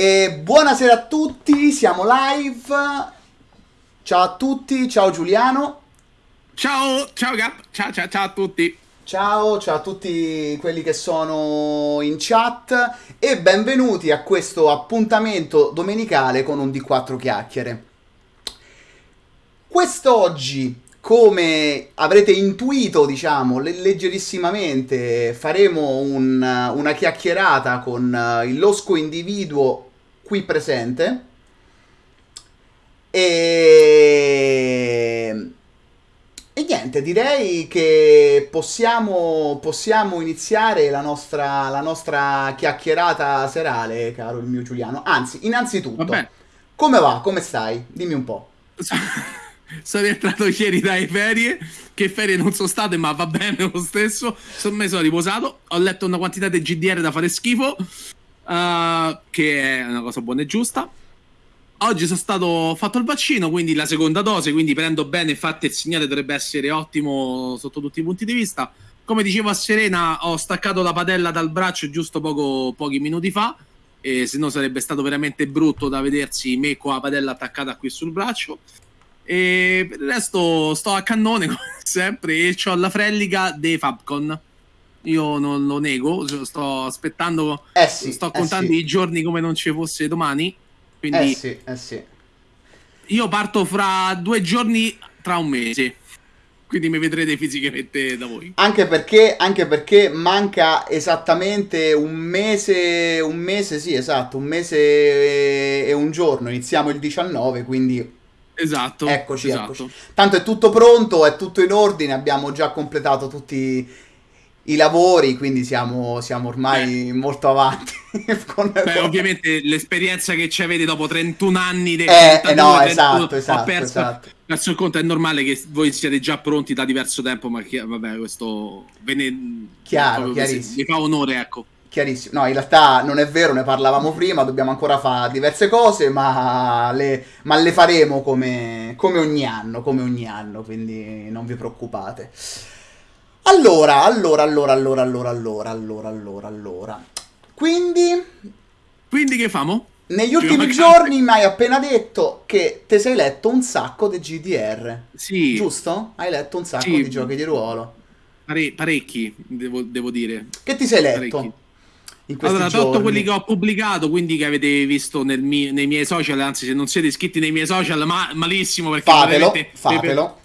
E buonasera a tutti, siamo live. Ciao a tutti, ciao Giuliano. Ciao, ciao Gap, ciao, ciao, ciao a tutti. Ciao, ciao a tutti quelli che sono in chat e benvenuti a questo appuntamento domenicale con un D4 chiacchiere. Quest'oggi, come avrete intuito, diciamo, le- leggerissimamente, faremo un- una chiacchierata con eh, il losco individuo qui presente. E... E niente, direi che possiamo, possiamo iniziare la nostra, la nostra chiacchierata serale, caro il mio Giuliano. Anzi, innanzitutto, Vabbè, come va? Come stai? Dimmi un po'. sono rientrato ieri dalle ferie, che ferie non sono state, ma va bene lo stesso. Sono me sono riposato, ho letto una quantità di GDR da fare schifo, eh, che è una cosa buona e giusta. Oggi sono stato fatto il vaccino, quindi la seconda dose, quindi prendo bene, infatti il segnale dovrebbe essere ottimo sotto tutti i punti di vista. Come dicevo a Serena, ho staccato la padella dal braccio giusto poco, pochi minuti fa, e se no sarebbe stato veramente brutto da vedersi me con la padella attaccata qui sul braccio. E per il resto sto a cannone come sempre e ho la frellica dei Fabcon. Io non lo nego, sto aspettando, Eh sì, sto eh contando sì. i giorni come non ci fosse domani. Quindi Eh sì, eh sì. io parto fra due giorni tra un mese. Quindi mi vedrete fisicamente da voi. Anche perché, anche perché manca esattamente un mese, un mese, sì, esatto, un mese e e un giorno. Iniziamo il 19, quindi Esatto. Eccoci, esatto. eccoci. Tanto è tutto pronto, è tutto in ordine, abbiamo già completato tutti i lavori, quindi siamo, siamo ormai molto avanti. con- Beh, ovviamente l'esperienza che ci avete dopo 31 anni di Eh, eh, no, esatto, esatto, ho perso, esatto. il conto, è normale che voi siete già pronti da diverso tempo, ma chi- vabbè, questo ve ne, Chiaro, chiarissimo. mi fa onore, ecco. Chiarissimo. No, in realtà non è vero, ne parlavamo prima, dobbiamo ancora fare diverse cose, ma le, ma le faremo come, come ogni anno, come ogni anno, quindi non vi preoccupate. Allora, allora, allora, allora, allora, allora, allora, allora, allora. Quindi, Quindi che famo? negli ultimi giorni mi hai appena detto che ti sei letto un sacco di GDR, Sì, giusto? Hai letto un sacco Sì. di giochi di ruolo. pare- parecchi, devo, devo dire. Che ti sei letto Parecchi. in questi Allora, giorni? tolto quelli che ho pubblicato, quindi che avete visto nel mi- nei miei social, anzi se non siete iscritti nei miei social, ma malissimo perché Fatelo, fatelo.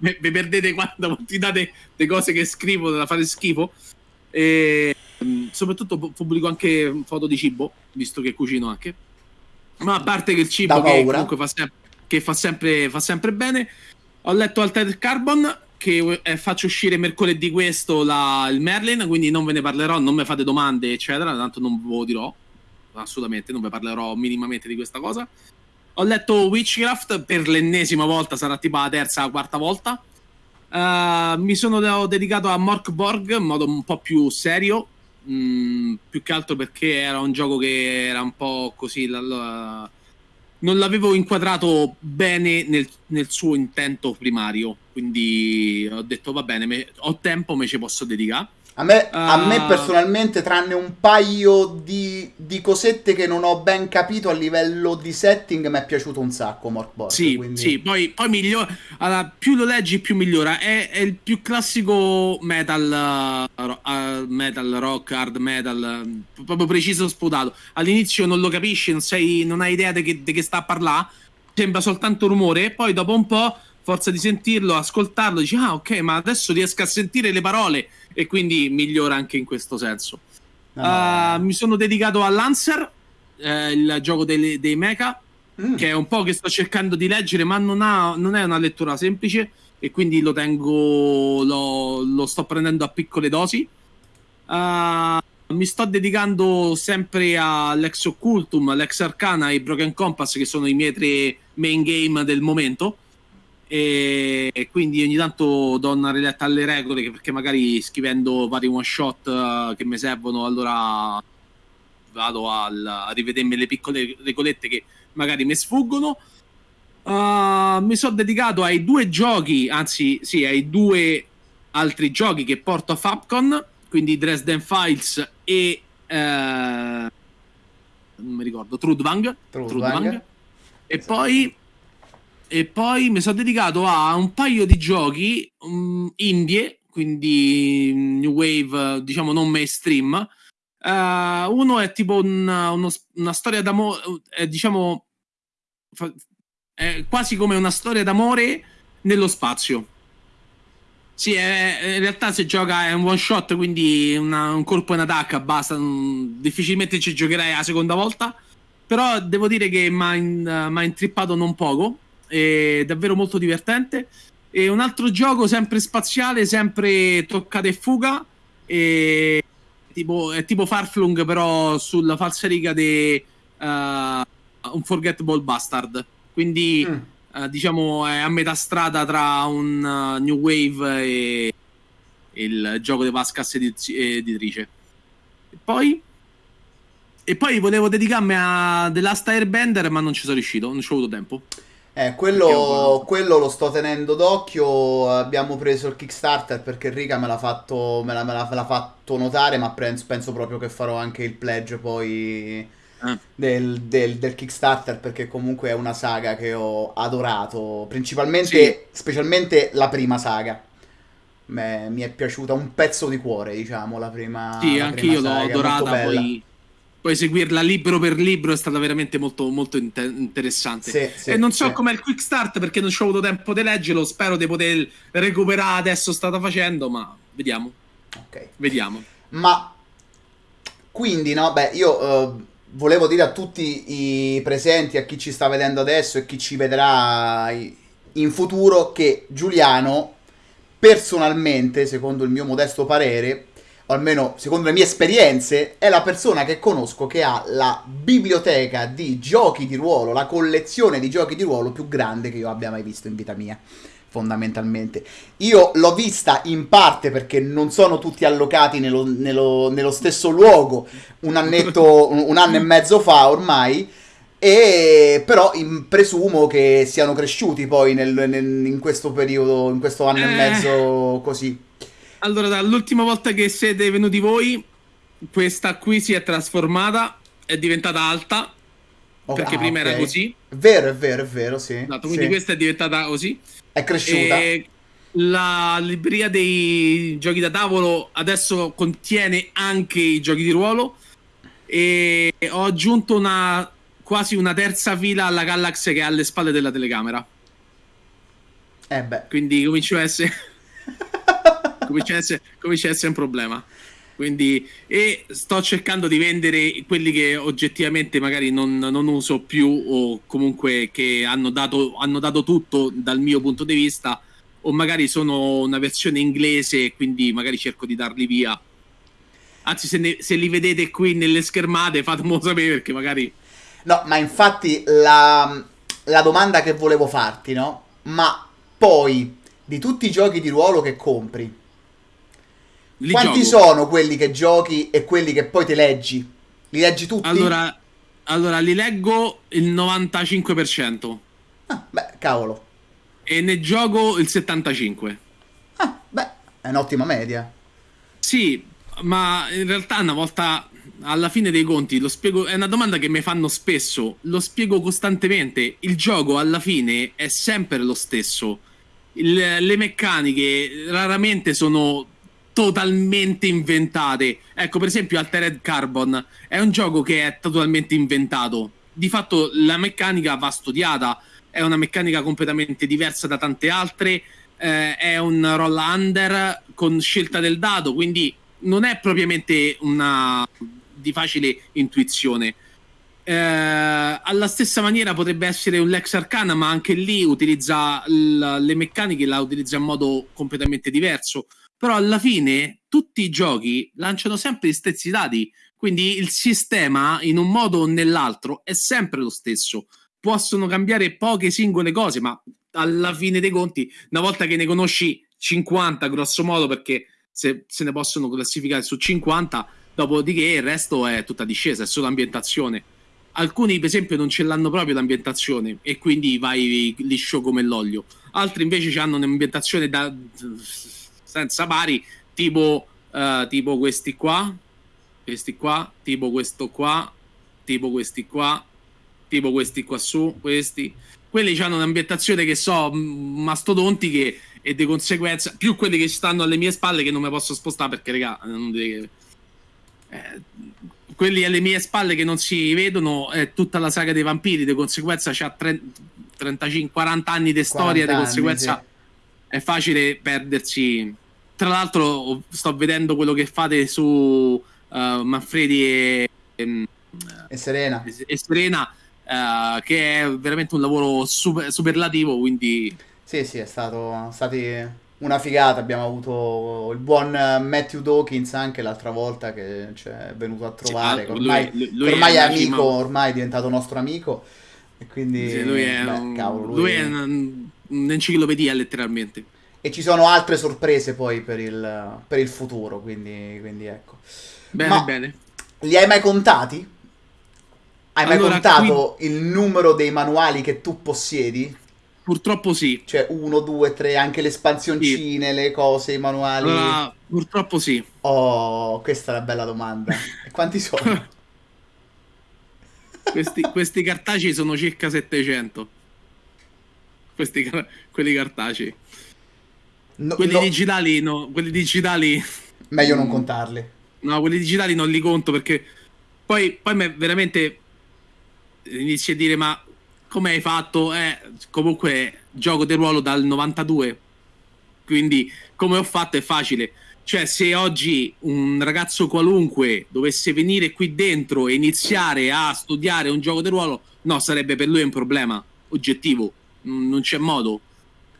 Vi perdete quando ti date le cose che scrivo da fare schifo. E mm, soprattutto pu- pubblico anche foto di cibo, visto che cucino anche. Ma a parte che il cibo che comunque fa, sem- che fa sempre, fa sempre bene, ho letto Altered Carbon che eh, faccio uscire mercoledì questo la- il Merlin, quindi non ve ne parlerò, non mi fate domande, eccetera, tanto non ve lo dirò, assolutamente, non vi parlerò minimamente di questa cosa. Ho letto Witchcraft per l'ennesima volta, sarà tipo la terza o quarta volta. Eh, mi sono de- dedicato a Mork Borg in modo un po' più serio, mm, più che altro perché era un gioco che era un po' così. la- non l'avevo inquadrato bene nel, nel suo intento primario, quindi ho detto va bene, me- ho tempo, me ci posso dedicare. A me, a me Ah. personalmente, tranne un paio di, di cosette che non ho ben capito a livello di setting, mi è piaciuto un sacco Morkborg. Sì, quindi... sì, poi, poi migliora. Allora, più lo leggi, più migliora. È, è il più classico metal, uh, uh, metal, rock, hard metal, uh, proprio preciso sputato. All'inizio non lo capisci, non, sei, non hai idea di che, di che sta a parlare, sembra soltanto rumore, e poi dopo un po', forza di sentirlo, ascoltarlo, dici, ah, ok, ma adesso riesco a sentire le parole, e quindi migliora anche in questo senso. No. Uh, mi sono dedicato a Lancer, eh, il gioco dei, dei mecha Mm. che è un po' che sto cercando di leggere, ma non, ha- non è una lettura semplice e quindi lo tengo, lo, lo sto prendendo a piccole dosi. Ah, mi sto dedicando sempre all'Ex Occultum, all'Ex Arcana e Broken Compass, che sono i miei tre main game del momento. E, quindi ogni tanto do una riletta alle regole, perché magari scrivendo vari one shot eh, che mi servono, allora vado al- a rivedermi le piccole regolette che magari mi sfuggono. Uh, mi sono dedicato ai due giochi, anzi, sì, ai due altri giochi che porto a Fabcon, quindi Dresden Files e eh, non mi ricordo, Trudvang. Trudvang. Trudvang. E Esatto. poi e poi mi sono dedicato a un paio di giochi mm, indie, quindi mm, new wave, diciamo non mainstream. Eh, uno è tipo un- uno- una storia d'amore, eh, diciamo fa- è quasi come una storia d'amore nello spazio. Sì, è- in realtà si gioca è un one shot, quindi una- un colpo in attacca, basta. mm, difficilmente ci giocherai la seconda volta. Però devo dire che mi ha intrippato non poco. È davvero molto divertente. E un altro gioco sempre spaziale, sempre toccata e fuga. E tipo, è tipo Farflung, però sulla falsariga di un Forgettable Bastard. Quindi Mm. eh, diciamo è a metà strada tra un uh, New Wave e il gioco di Vascas ediz- editrice. E poi e poi volevo dedicarmi a The Last Airbender, ma non ci sono riuscito, non ci ho avuto tempo. Eh, quello, quello lo sto tenendo d'occhio. Abbiamo preso il Kickstarter perché Rica me l'ha fatto, me l'ha, me l'ha- me l'ha fatto notare. Ma penso, penso proprio che farò anche il pledge poi Eh. del, del- del Kickstarter. Perché comunque è una saga che ho adorato. Principalmente, Sì. specialmente la prima saga. Me- mi è piaciuta un pezzo di cuore, diciamo. La prima, Sì, la anche prima io l'ho adorata, poi, poi seguirla libro per libro è stata veramente molto, molto inte- interessante. Sì, sì, e non so sì. com'è il quick start perché non ci ho avuto tempo di leggerlo, spero di poter recuperare adesso stata facendo, ma vediamo, Ok. vediamo. Ma quindi, no, beh, io eh, volevo dire a tutti i presenti, a chi ci sta vedendo adesso e chi ci vedrà in futuro, che Giuliano, personalmente, secondo il mio modesto parere, o almeno secondo le mie esperienze, è la persona che conosco che ha la biblioteca di giochi di ruolo, la collezione di giochi di ruolo più grande che io abbia mai visto in vita mia. Fondamentalmente, io l'ho vista in parte perché non sono tutti allocati nello, nello- nello stesso luogo un annetto, un, un anno e mezzo fa ormai. E però in- presumo che siano cresciuti poi nel- nel- in questo periodo, in questo anno e Eh. mezzo così. Allora, dall'ultima volta che siete venuti voi, questa qui si è trasformata, è diventata alta, Oh, perché ah, prima ok. era così, Vero, è vero, è vero, sì. esatto, quindi Sì. questa è diventata così. È cresciuta. E la libreria dei giochi da tavolo adesso contiene anche i giochi di ruolo e ho aggiunto una quasi una terza fila alla Galax che è alle spalle della telecamera. Eh beh. Quindi comincia a essere comincia a essere, comincia a essere un problema. Quindi, e sto cercando di vendere quelli che oggettivamente magari non, non uso più o comunque che hanno dato, hanno dato tutto dal mio punto di vista o magari sono una versione inglese quindi magari cerco di darli via. Anzi, se, ne- se li vedete qui nelle schermate fatemelo sapere perché magari... No, ma infatti la, la domanda che volevo farti, no? Ma poi, di tutti i giochi di ruolo che compri, Li quanti gioco. sono quelli che giochi e quelli che poi ti leggi? Li leggi tutti? Allora, allora, li leggo il 95% Ah, beh, cavolo. e ne gioco il 75%. Ah, beh, è un'ottima media. Sì, ma in realtà una volta alla fine dei conti lo spiego, è una domanda che mi fanno spesso, lo spiego costantemente. Il gioco alla fine è sempre lo stesso. Il- le meccaniche raramente sono totalmente inventate. Ecco, per esempio, Altered Carbon è un gioco che è totalmente inventato. Di fatto la meccanica va studiata, è una meccanica completamente diversa da tante altre. eh, è un roll under con scelta del dado, quindi non è propriamente una di facile intuizione. Eh, alla stessa maniera potrebbe essere un Lex Arcana, ma anche lì utilizza l- le meccaniche, la utilizza in modo completamente diverso. Però alla fine tutti i giochi lanciano sempre gli stessi dati, quindi il sistema in un modo o nell'altro è sempre lo stesso. Possono cambiare poche singole cose, ma alla fine dei conti, una volta che ne conosci 50, grosso modo, perché se, se ne possono classificare su 50, dopodiché il resto è tutta discesa, è solo ambientazione. Alcuni, per esempio, non ce l'hanno proprio l'ambientazione e quindi vai liscio come l'olio. Altri invece hanno un'ambientazione da, senza pari, tipo, eh, tipo questi qua, questi qua, tipo questo qua, tipo questi qua, tipo questi qua su, questi. Quelli hanno un'ambientazione che so, mastodontiche e di conseguenza più quelli che stanno alle mie spalle che non mi posso spostare perché, raga, non deve... eh, quelli alle mie spalle che non si vedono è tutta la saga dei vampiri, di conseguenza c'ha 35-40 anni di storia, di conseguenza sì. È facile perdersi. Tra l'altro sto vedendo quello che fate su uh, Manfredi e, e, e Serena, e, e Serena uh, che è veramente un lavoro super, superlativo, quindi... Sì, sì, è stato stati una figata. Abbiamo avuto il buon Matthew Dawkins anche l'altra volta che ci è venuto a trovare. Sì, ormai, lui, lui ormai, è, è amico, cima... ormai è diventato nostro amico. E quindi sì, lui è, beh, un... cavolo, lui lui è un'enciclopedia letteralmente. E ci sono altre sorprese poi per il, per il futuro, quindi, quindi, ecco. Bene, Ma bene. Li hai mai contati? Hai allora, mai contato qui... il numero dei manuali che tu possiedi? Purtroppo sì. Cioè, uno, due, tre, anche le espansioncine, sì. le cose, i manuali. Uh, purtroppo sì. Oh, questa è una bella domanda. E quanti sono? questi, questi, cartacei sono circa 700. Questi, quelli cartacei. No, quelli no. digitali, no. Quelli digitali. Meglio non contarli. No, quelli digitali non li conto perché poi, poi veramente inizi a dire ma come hai fatto? Eh, comunque gioco di ruolo dal 92. Quindi come ho fatto è facile. Cioè, se oggi un ragazzo qualunque dovesse venire qui dentro e iniziare a studiare un gioco di ruolo, no, sarebbe per lui un problema oggettivo. Non c'è modo.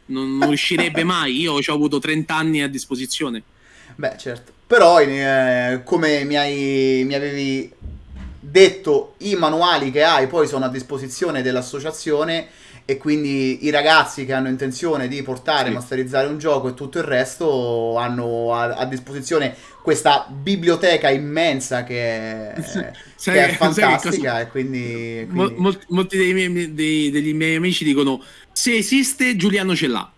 Non, non riuscirebbe mai. Io ci ho avuto 30 anni a disposizione. Beh, certo. Però, eh, come mi, hai, mi avevi detto i manuali che hai poi sono a disposizione dell'associazione e quindi i ragazzi che hanno intenzione di portare, sì. masterizzare un gioco e tutto il resto hanno a, a disposizione questa biblioteca immensa che è, sai, che è fantastica cosa... e quindi, quindi... Mol, molti dei miei, dei, degli miei amici dicono se esiste Giuliano ce l'ha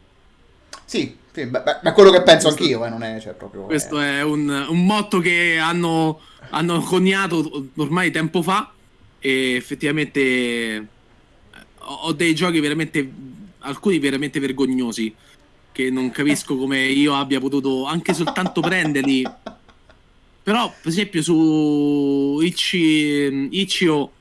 sì, sì beh, beh, quello che penso questo, anch'io eh, non è cioè, proprio questo è, è un, un motto che hanno hanno coniato ormai tempo fa e effettivamente eh, ho dei giochi veramente alcuni veramente vergognosi che non capisco come io abbia potuto anche soltanto prenderli. Però per esempio su Ichi, Ichio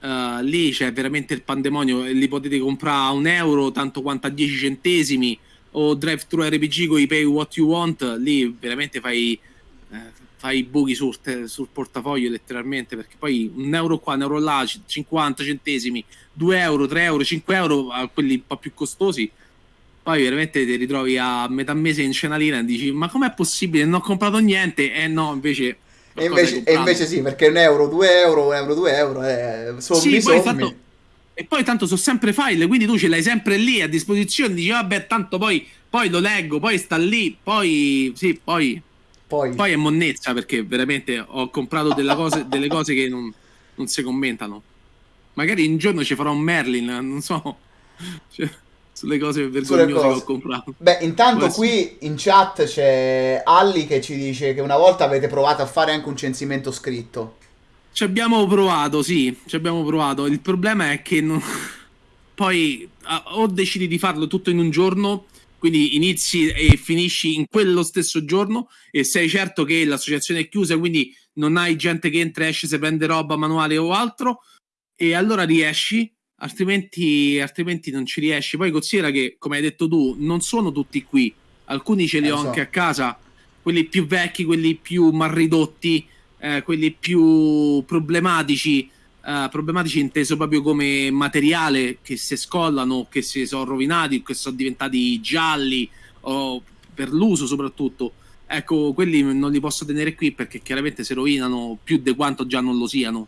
uh, lì c'è veramente il pandemonio li potete comprare a un euro tanto quanto a 10 centesimi o Drive Thru RPG con i Pay What You Want lì veramente fai eh, fai i buchi sul, sul, portafoglio letteralmente perché poi un euro qua, un euro là, 50 centesimi, 2 euro, 3 euro, 5 euro a quelli un po' più costosi poi veramente ti ritrovi a metà mese in cenalina e dici ma com'è possibile? Non ho comprato niente. E eh no invece e invece, e invece, sì perché un euro, 2 euro, un euro, 2 euro eh, sommi, sì, poi fatto, e poi tanto sono sempre file quindi tu ce l'hai sempre lì a disposizione dici vabbè tanto poi, poi lo leggo poi sta lì poi sì poi poi... Poi è monnezza perché veramente ho comprato cose, delle cose che non, non, si commentano. Magari un giorno ci farò un Merlin, non so. Cioè, sulle cose vergognose cose. che ho comprato. Beh, intanto Questo... qui in chat c'è Alli che ci dice che una volta avete provato a fare anche un censimento scritto. Ci abbiamo provato, sì, ci abbiamo provato. Il problema è che non... poi o decidi di farlo tutto in un giorno quindi inizi e finisci in quello stesso giorno e sei certo che l'associazione è chiusa, quindi non hai gente che entra e esce se prende roba manuale o altro, e allora riesci, altrimenti, altrimenti non ci riesci. Poi considera che, come hai detto tu, non sono tutti qui, alcuni ce li eh, ho so. anche a casa, quelli più vecchi, quelli più mal ridotti, eh, quelli più problematici uh, problematici inteso proprio come materiale che si scollano, che si sono rovinati, che sono diventati gialli o per l'uso soprattutto. Ecco, quelli non li posso tenere qui perché chiaramente si rovinano più di quanto già non lo siano.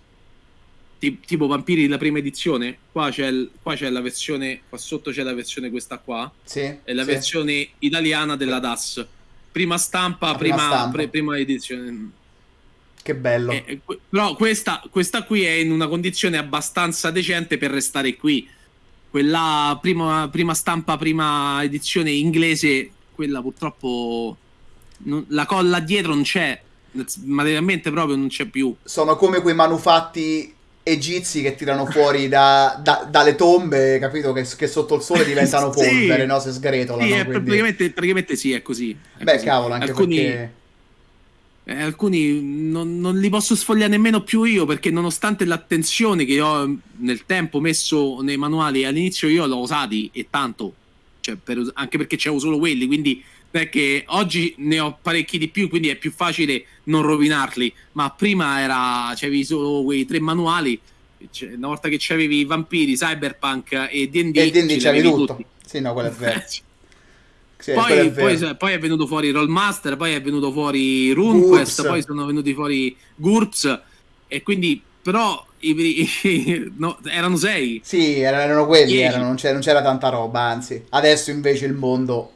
tipo Vampiri la prima edizione, qua c'è, il, qua c'è, la versione, qua sotto c'è la versione questa qua, sì, è la sì. versione italiana della DAS. Prima stampa, prima, prima, stampa. Pre, prima edizione che bello. Eh, però questa, questa, qui è in una condizione abbastanza decente per restare qui. Quella prima, prima stampa, prima edizione inglese, quella purtroppo non, la colla dietro non c'è. Materialmente proprio non c'è più. Sono come quei manufatti egizi che tirano fuori da, da, dalle tombe, capito? Che, che, sotto il sole diventano polvere, sì. no? Se sgretolano. Sì, quindi... praticamente, praticamente, sì, è così. È Beh, così. cavolo, anche alcuni, perché... eh, alcuni non, non, li posso sfogliare nemmeno più io, perché nonostante l'attenzione che ho nel tempo messo nei manuali, all'inizio io l'ho usati e tanto, cioè per, anche perché c'avevo solo quelli, quindi perché oggi ne ho parecchi di più, quindi è più facile non rovinarli. Ma prima era c'avevi solo quei tre manuali. Cioè, una volta che c'avevi i vampiri, Cyberpunk e DD, e DD c'avevi tutto. Tutti. Sì, no, quello è vero. sì, poi. Poi, poi, è venuto fuori Rollmaster, poi è venuto fuori RuneQuest, poi sono venuti fuori GURPS. E quindi, però, i, i, no, erano sei. Sì, erano quelli, erano, non, c'era, non c'era tanta roba, anzi. Adesso invece il mondo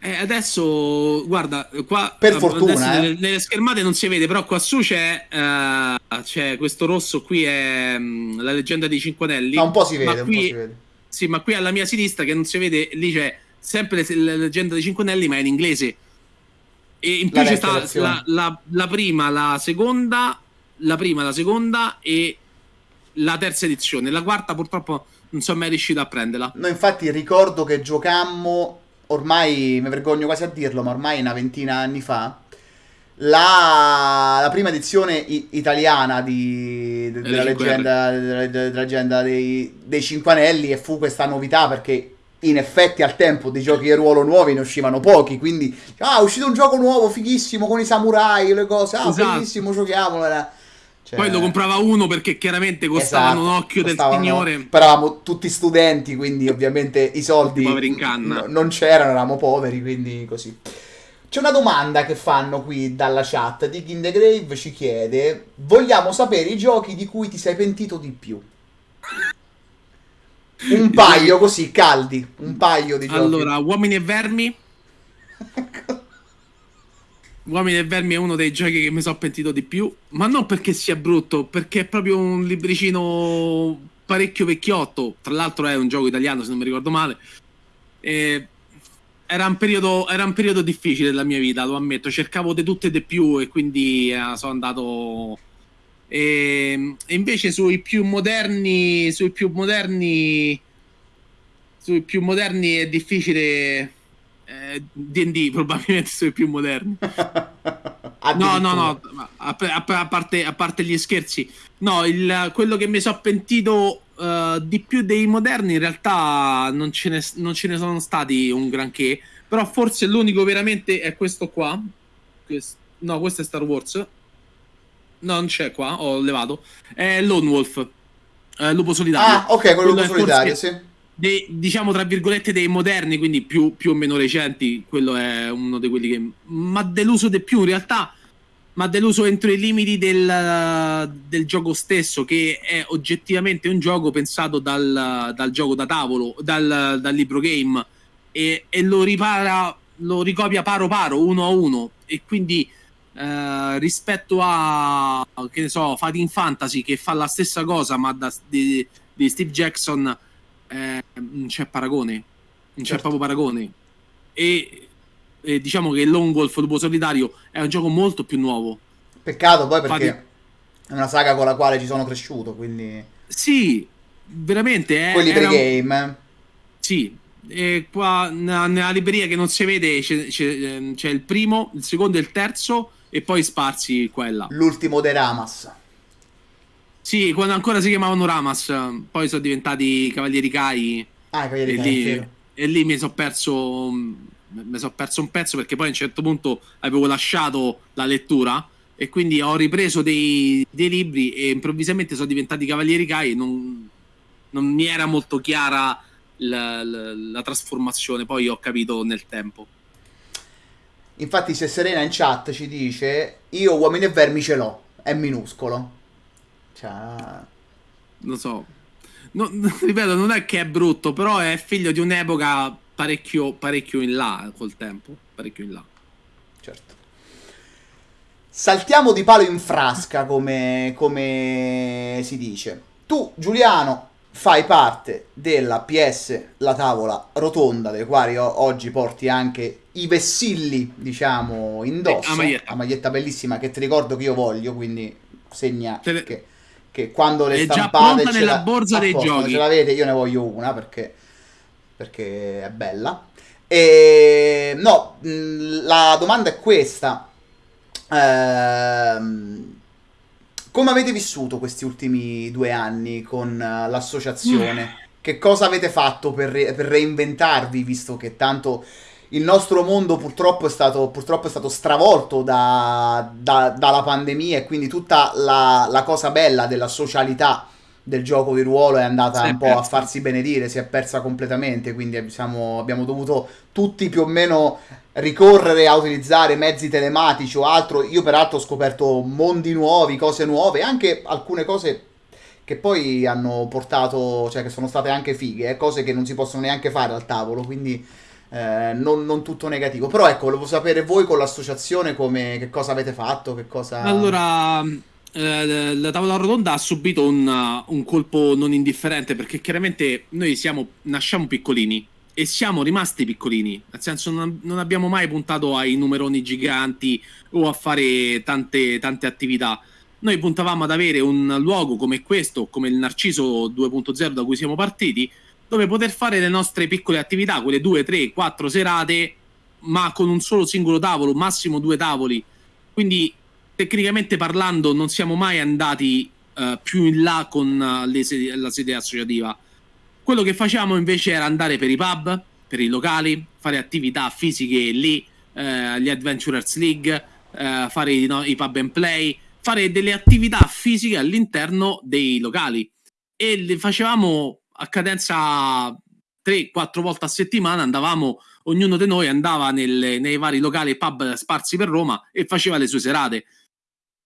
eh, adesso, guarda, qua per fortuna eh. nelle, nelle, schermate non si vede, però qua su c'è, uh, c'è questo rosso qui è um, la leggenda dei Cinque Anelli. Ma un po' si vede, qui, si vede. Sì, ma qui alla mia sinistra che non si vede, lì c'è sempre la leggenda dei Cinque Anelli, ma è in inglese. E in più la c'è sta la, la, la, prima, la seconda, la prima, la seconda e la terza edizione. La quarta purtroppo non sono mai riuscito a prenderla. No, infatti ricordo che giocammo ormai mi vergogno quasi a dirlo, ma ormai una ventina anni fa, la, la prima edizione i- italiana di, de- della, leggenda, della, della, leggenda, dei, dei Cinque Anelli e fu questa novità perché in effetti al tempo dei giochi di ruolo nuovi ne uscivano pochi, quindi ah, è uscito un gioco nuovo, fighissimo, con i samurai, le cose, ah, esatto. bellissimo, giochiamolo. Cioè... Poi lo comprava uno perché chiaramente costavano esatto, un occhio costavano, del signore. Però eravamo tutti studenti, quindi ovviamente i soldi n- non c'erano, eravamo poveri, quindi così. C'è una domanda che fanno qui dalla chat. Dick in the Grave ci chiede: Vogliamo sapere i giochi di cui ti sei pentito di più? Un paio così, caldi. Un paio di giochi. Allora, Uomini e Vermi. Uomini e Vermi è uno dei giochi che mi sono pentito di più, ma non perché sia brutto, perché è proprio un libricino parecchio vecchiotto. Tra l'altro è un gioco italiano, se non mi ricordo male. E era, un periodo, era un periodo difficile della mia vita, lo ammetto. Cercavo di tutte e di più e quindi eh, sono andato... E, e invece sui più moderni, sui più moderni, sui più moderni è difficile D&D eh, probabilmente sono i più moderni. no, no, no, a, a, a, parte, a, parte, gli scherzi. No, il, quello che mi sono pentito uh, di più dei moderni in realtà non ce, ne, non ce, ne, sono stati un granché, però forse l'unico veramente è questo qua. Questo, no, questo è Star Wars. No, non c'è qua, ho levato. È Lone Wolf. Eh, lupo solitario. Ah, ok, quello lupo solitario, sì dei, diciamo tra virgolette dei moderni, quindi più, più, o meno recenti, quello è uno di quelli che mi ha deluso di più in realtà, ma deluso entro i limiti del, del, gioco stesso, che è oggettivamente un gioco pensato dal, dal gioco da tavolo, dal, dal libro game, e, e, lo ripara, lo ricopia paro paro, uno a uno, e quindi eh, rispetto a, che ne so, Fighting Fantasy, che fa la stessa cosa, ma da, di, di Steve Jackson eh, non c'è paragone, non certo. c'è proprio paragone. E, e, diciamo che Lone Wolf Lupo Solitario è un gioco molto più nuovo. Peccato poi perché Fatti... è una saga con la quale ci sono cresciuto, quindi... Sì, veramente. Eh, Quelli pregame. Un... Sì, e qua nella libreria che non si vede c'è, c'è, ehm, c'è, il primo, il secondo e il terzo e poi sparsi qua e là. L'ultimo dei Ramas. Sì, quando ancora si chiamavano Ramas, poi sono diventati Cavalieri Kai. Ah, Cavalieri Kai. Lì, e lì mi sono perso, mi sono perso un pezzo perché poi a un certo punto avevo lasciato la lettura e quindi ho ripreso dei, dei libri e improvvisamente sono diventati Cavalieri Kai e non, non mi era molto chiara la, la, la trasformazione, poi ho capito nel tempo. Infatti, se Serena in chat ci dice: Io uomini e vermi ce l'ho, è minuscolo. Cioè... Lo so. No, ripeto, non è che è brutto, però è figlio di un'epoca parecchio, parecchio in là col tempo. Parecchio in là. Certo. Saltiamo di palo in frasca, come, come si dice. Tu, Giuliano, fai parte della PS, la tavola rotonda, dei quali oggi porti anche i vessilli, diciamo, indosso. Eh, maglietta. A maglietta bellissima che ti ricordo che io voglio, quindi segna Te... che che quando le È già stampate ce nella la- borsa dei posto, giochi. ce l'avete, io ne voglio una perché, perché è bella. E no, la domanda è questa. Ehm, come avete vissuto questi ultimi due anni con eh, l'associazione? Che cosa avete fatto per, re- per reinventarvi, visto che tanto il nostro mondo purtroppo è stato, purtroppo è stato stravolto da- da- dalla pandemia e quindi tutta la, la cosa bella della socialità del gioco di ruolo è andata Si è un po' a persa. farsi benedire, si è persa completamente, quindi siamo- abbiamo dovuto tutti più o meno ricorrere a utilizzare mezzi telematici o altro. Io peraltro ho scoperto mondi nuovi, cose nuove, anche alcune cose che poi hanno portato, cioè che sono state anche fighe, eh, cose che non si possono neanche fare al tavolo, quindi eh, non, non tutto negativo. Però ecco, volevo sapere voi con l'associazione come, che cosa avete fatto, che cosa... Allora, eh, la tavola rotonda ha subito un, un colpo non indifferente perché chiaramente noi siamo, nasciamo piccolini e siamo rimasti piccolini, nel senso non, non abbiamo mai puntato ai numeroni giganti o a fare tante, tante attività. Noi puntavamo ad avere un luogo come questo, come il Narciso 2.0 da cui siamo partiti, dove poter fare le nostre piccole attività, quelle due, tre, quattro serate, ma con un solo singolo tavolo, massimo due tavoli. Quindi tecnicamente parlando non siamo mai andati eh, più in là con le sedi- la sede associativa. Quello che facciamo invece era andare per i pub, per i locali, fare attività fisiche lì, eh, gli Adventurers League, fare no, i pub and play, fare delle attività fisiche all'interno dei locali. E le facevamo a cadenza 3-4 volte a settimana, andavamo, ognuno di noi andava nelle- nei vari locali pub sparsi per Roma e faceva le sue serate.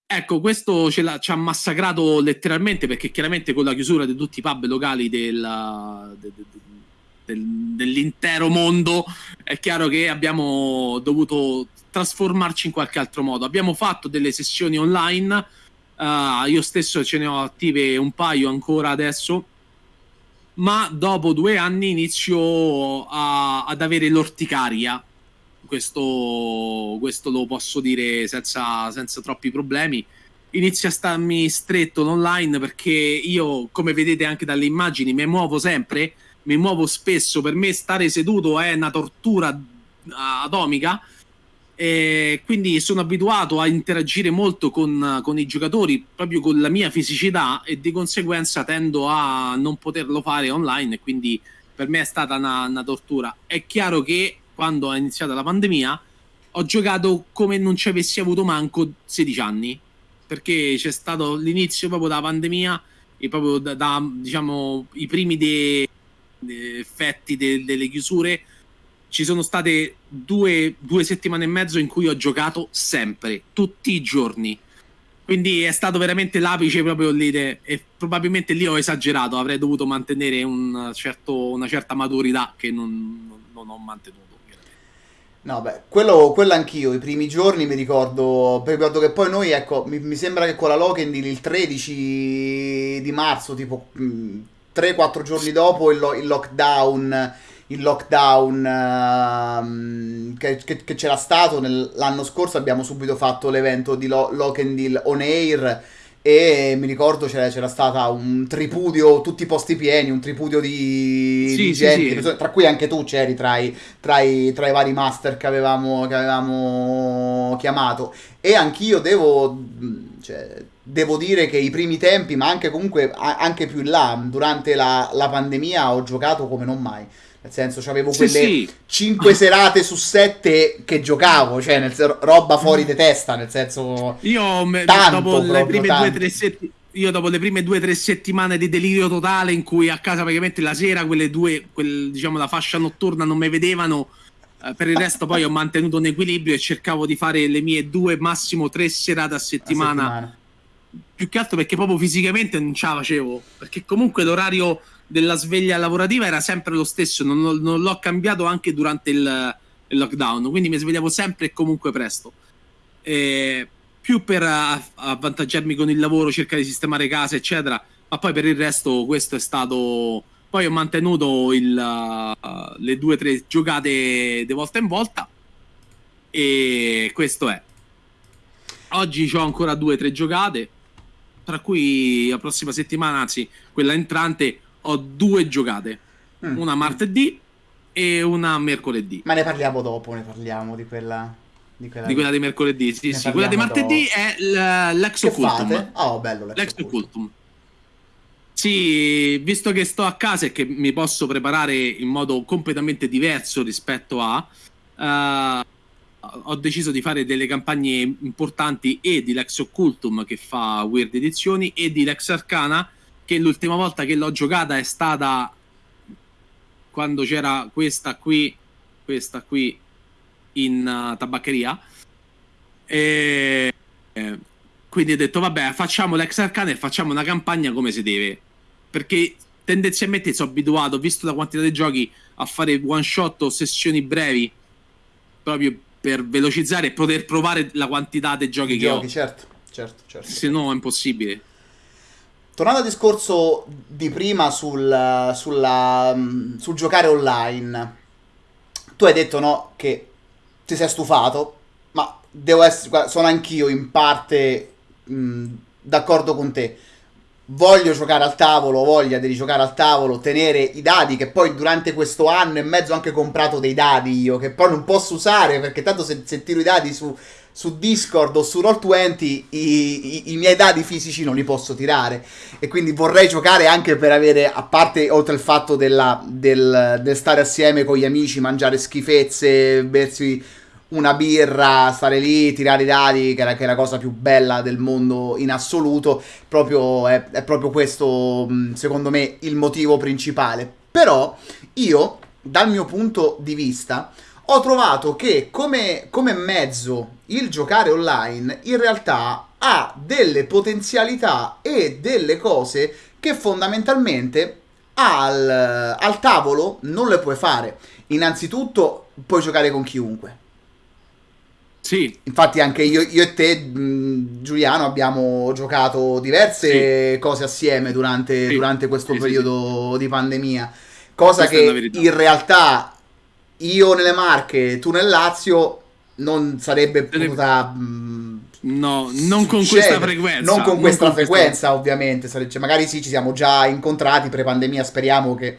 Ecco, questo ci ha massacrato letteralmente perché chiaramente con la chiusura di tutti i pub locali del- de- de- de- del- dell'intero mondo è chiaro che abbiamo dovuto trasformarci in qualche altro modo. Abbiamo fatto delle sessioni online, eh, io stesso ce ne ho attive un paio ancora adesso, ma dopo due anni inizio a- ad avere l'orticaria. Questo, questo lo posso dire senza, senza troppi problemi. Inizia a starmi stretto l'online perché io, come vedete anche dalle immagini, mi muovo sempre, mi muovo spesso. Per me stare seduto è una tortura atomica. E quindi sono abituato a interagire molto con, con i giocatori proprio con la mia fisicità e di conseguenza tendo a non poterlo fare online quindi per me è stata una, una tortura. È chiaro che quando è iniziata la pandemia ho giocato come non ci avessi avuto manco 16 anni perché c'è stato l'inizio proprio della pandemia e proprio da, da, diciamo i primi de- de- effetti de- delle chiusure ci sono state due, due settimane e mezzo in cui ho giocato sempre, tutti i giorni. Quindi è stato veramente l'apice proprio lì de- e probabilmente lì ho esagerato, avrei dovuto mantenere un certo- una certa maturità che non, non- ho mantenuto. No, beh, quello, quello anch'io, i primi giorni mi ricordo, ricordo che poi noi, ecco, mi, mi sembra che con la Lokendil il 13 di marzo, tipo mh, 3-4 giorni dopo il, lo- il lockdown, il lockdown ehm, che, che- che c'era stato l'anno scorso, abbiamo subito fatto l'evento di Lo- Lokendil On Air e mi ricordo c'era, c'era stata un tripudio, tutti i posti pieni, un tripudio di, Sì, di gente, sì. tra cui anche tu c'eri tra i, tra i, tra i vari master che avevamo, che avevamo chiamato. E anch'io devo, cioè, devo dire che i primi tempi, ma anche comunque anche più in là, durante la, la pandemia, ho giocato come non mai. Nel senso, avevo Sì, quelle sì. 5 serate su 7 che giocavo, cioè nel roba fuori di testa, nel senso... Io me- Tanto, dopo le prime tanto. due o tre settimane. Io dopo le prime due o tre settimane di delirio totale in cui a casa praticamente la sera quelle due, quel, diciamo la fascia notturna non mi vedevano, eh, per il resto poi ho mantenuto un equilibrio e cercavo di fare le mie due, massimo tre serate a a settimana, settimana. più che altro perché proprio fisicamente non ce la facevo, perché comunque l'orario della sveglia lavorativa era sempre lo stesso, non, non- l'ho cambiato anche durante il, il lockdown, quindi mi svegliavo sempre e comunque presto. Eh, più per avvantaggiarmi con il lavoro, cercare di sistemare casa, eccetera, ma poi per il resto questo è stato... Poi ho mantenuto il, uh, le due o tre giocate di volta in volta e questo è. Oggi ho ancora due o tre giocate tra cui la prossima settimana, anzi quella entrante, ho due giocate, mm. una martedì e una mercoledì. Ma ne parliamo dopo, ne parliamo di quella di quella di, quella di mercoledì, sì, sì. Quella di martedì dopo. è l'ex occultum. Oh, bello l'ex, occultum. Sì, visto che sto a casa e che mi posso preparare in modo completamente diverso rispetto a... Uh, ho deciso di fare delle campagne importanti e di Lex Occultum che fa Weird Edizioni e di Lex Arcana che l'ultima volta che l'ho giocata è stata quando c'era questa qui, questa qui in uh, tabaccheria. E eh, quindi ho detto, vabbè, facciamo l'ex arcana e facciamo una campagna come si deve. Perché tendenzialmente sono abituato, visto la quantità di giochi, a fare one shot o sessioni brevi proprio per velocizzare e poter provare la quantità di giochi, che giochi, ho. Certo, certo, certo. Se no è impossibile. Tornando al discorso di prima sul, sulla, sul giocare online, tu hai detto no che ti sei stufato, ma devo essere, sono anch'io in parte mh, d'accordo con te. Voglio giocare al tavolo, voglia di giocare al tavolo, tenere i dadi che poi durante questo anno e mezzo ho anche comprato dei dadi io, che poi non posso usare perché tanto se, se tiro i dadi su, su Discord o su Roll20 i, i, i, miei dadi fisici non li posso tirare e quindi vorrei giocare anche per avere, a parte oltre il fatto della, del, del, stare assieme con gli amici, mangiare schifezze, bersi una birra, stare lì, tirare i dadi, che è, la, cosa più bella del mondo in assoluto, proprio, è, è proprio questo, secondo me, il motivo principale. Però io, dal mio punto di vista, ho trovato che come, come mezzo il giocare online in realtà ha delle potenzialità e delle cose che fondamentalmente al, al tavolo non le puoi fare. Innanzitutto puoi giocare con chiunque sì. Infatti anche io, io e te, mh, Giuliano, abbiamo giocato diverse sì. cose assieme durante, sì. durante questo sì, periodo di pandemia. Cosa Questa che in realtà io nelle Marche, tu nel Lazio, non sarebbe potuta... Mh, no, non con questa frequenza. Non con questa non frequenza, questa... ovviamente. Cioè, magari sì, ci siamo già incontrati pre-pandemia, speriamo che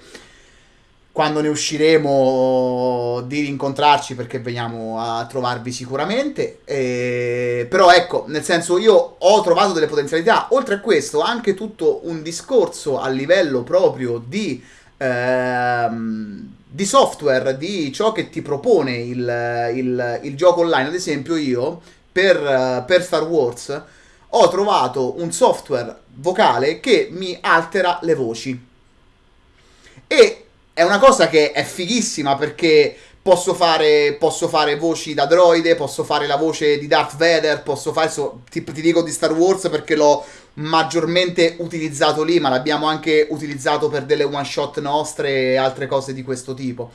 quando ne usciremo di rincontrarci perché veniamo a trovarvi sicuramente. E... Però ecco, nel senso io ho trovato delle potenzialità. Oltre a questo, anche tutto un discorso a livello proprio di, ehm, di software, di ciò che ti propone il, il, il gioco online. Ad esempio io, per, per Star Wars, ho trovato un software vocale che mi altera le voci. E è una cosa che è fighissima perché posso fare, posso fare voci da droide, posso fare la voce di Darth Vader, posso fare, so, ti, ti, dico di Star Wars perché l'ho maggiormente utilizzato lì, ma l'abbiamo anche utilizzato per delle one shot nostre e altre cose di questo tipo.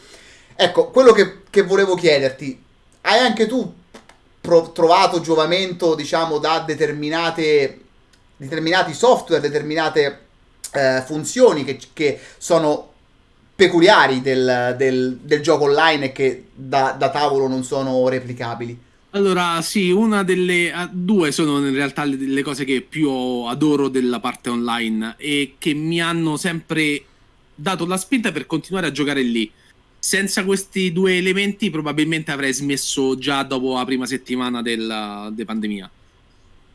Ecco, quello che, che volevo chiederti, hai anche tu pro- trovato giovamento, diciamo, da determinate, determinati software, determinate eh, funzioni che, che sono peculiari del, del, del gioco online e che da, da, tavolo non sono replicabili. Allora, sì, una delle due sono in realtà le, le, cose che più adoro della parte online e che mi hanno sempre dato la spinta per continuare a giocare lì. Senza questi due elementi, probabilmente avrei smesso già dopo la prima settimana della, della pandemia.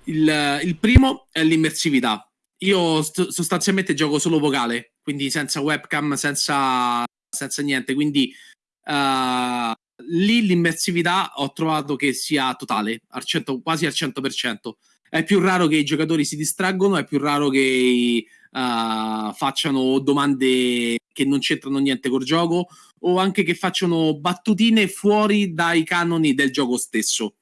Il, il primo è l'immersività. Io st- sostanzialmente gioco solo vocale, quindi senza webcam, senza, senza niente. Quindi uh, lì l'immersività ho trovato che sia totale, al 100, quasi al 100%. È più raro che i giocatori si distraggono, è più raro che uh, facciano domande che non c'entrano niente col gioco o anche che facciano battutine fuori dai canoni del gioco stesso.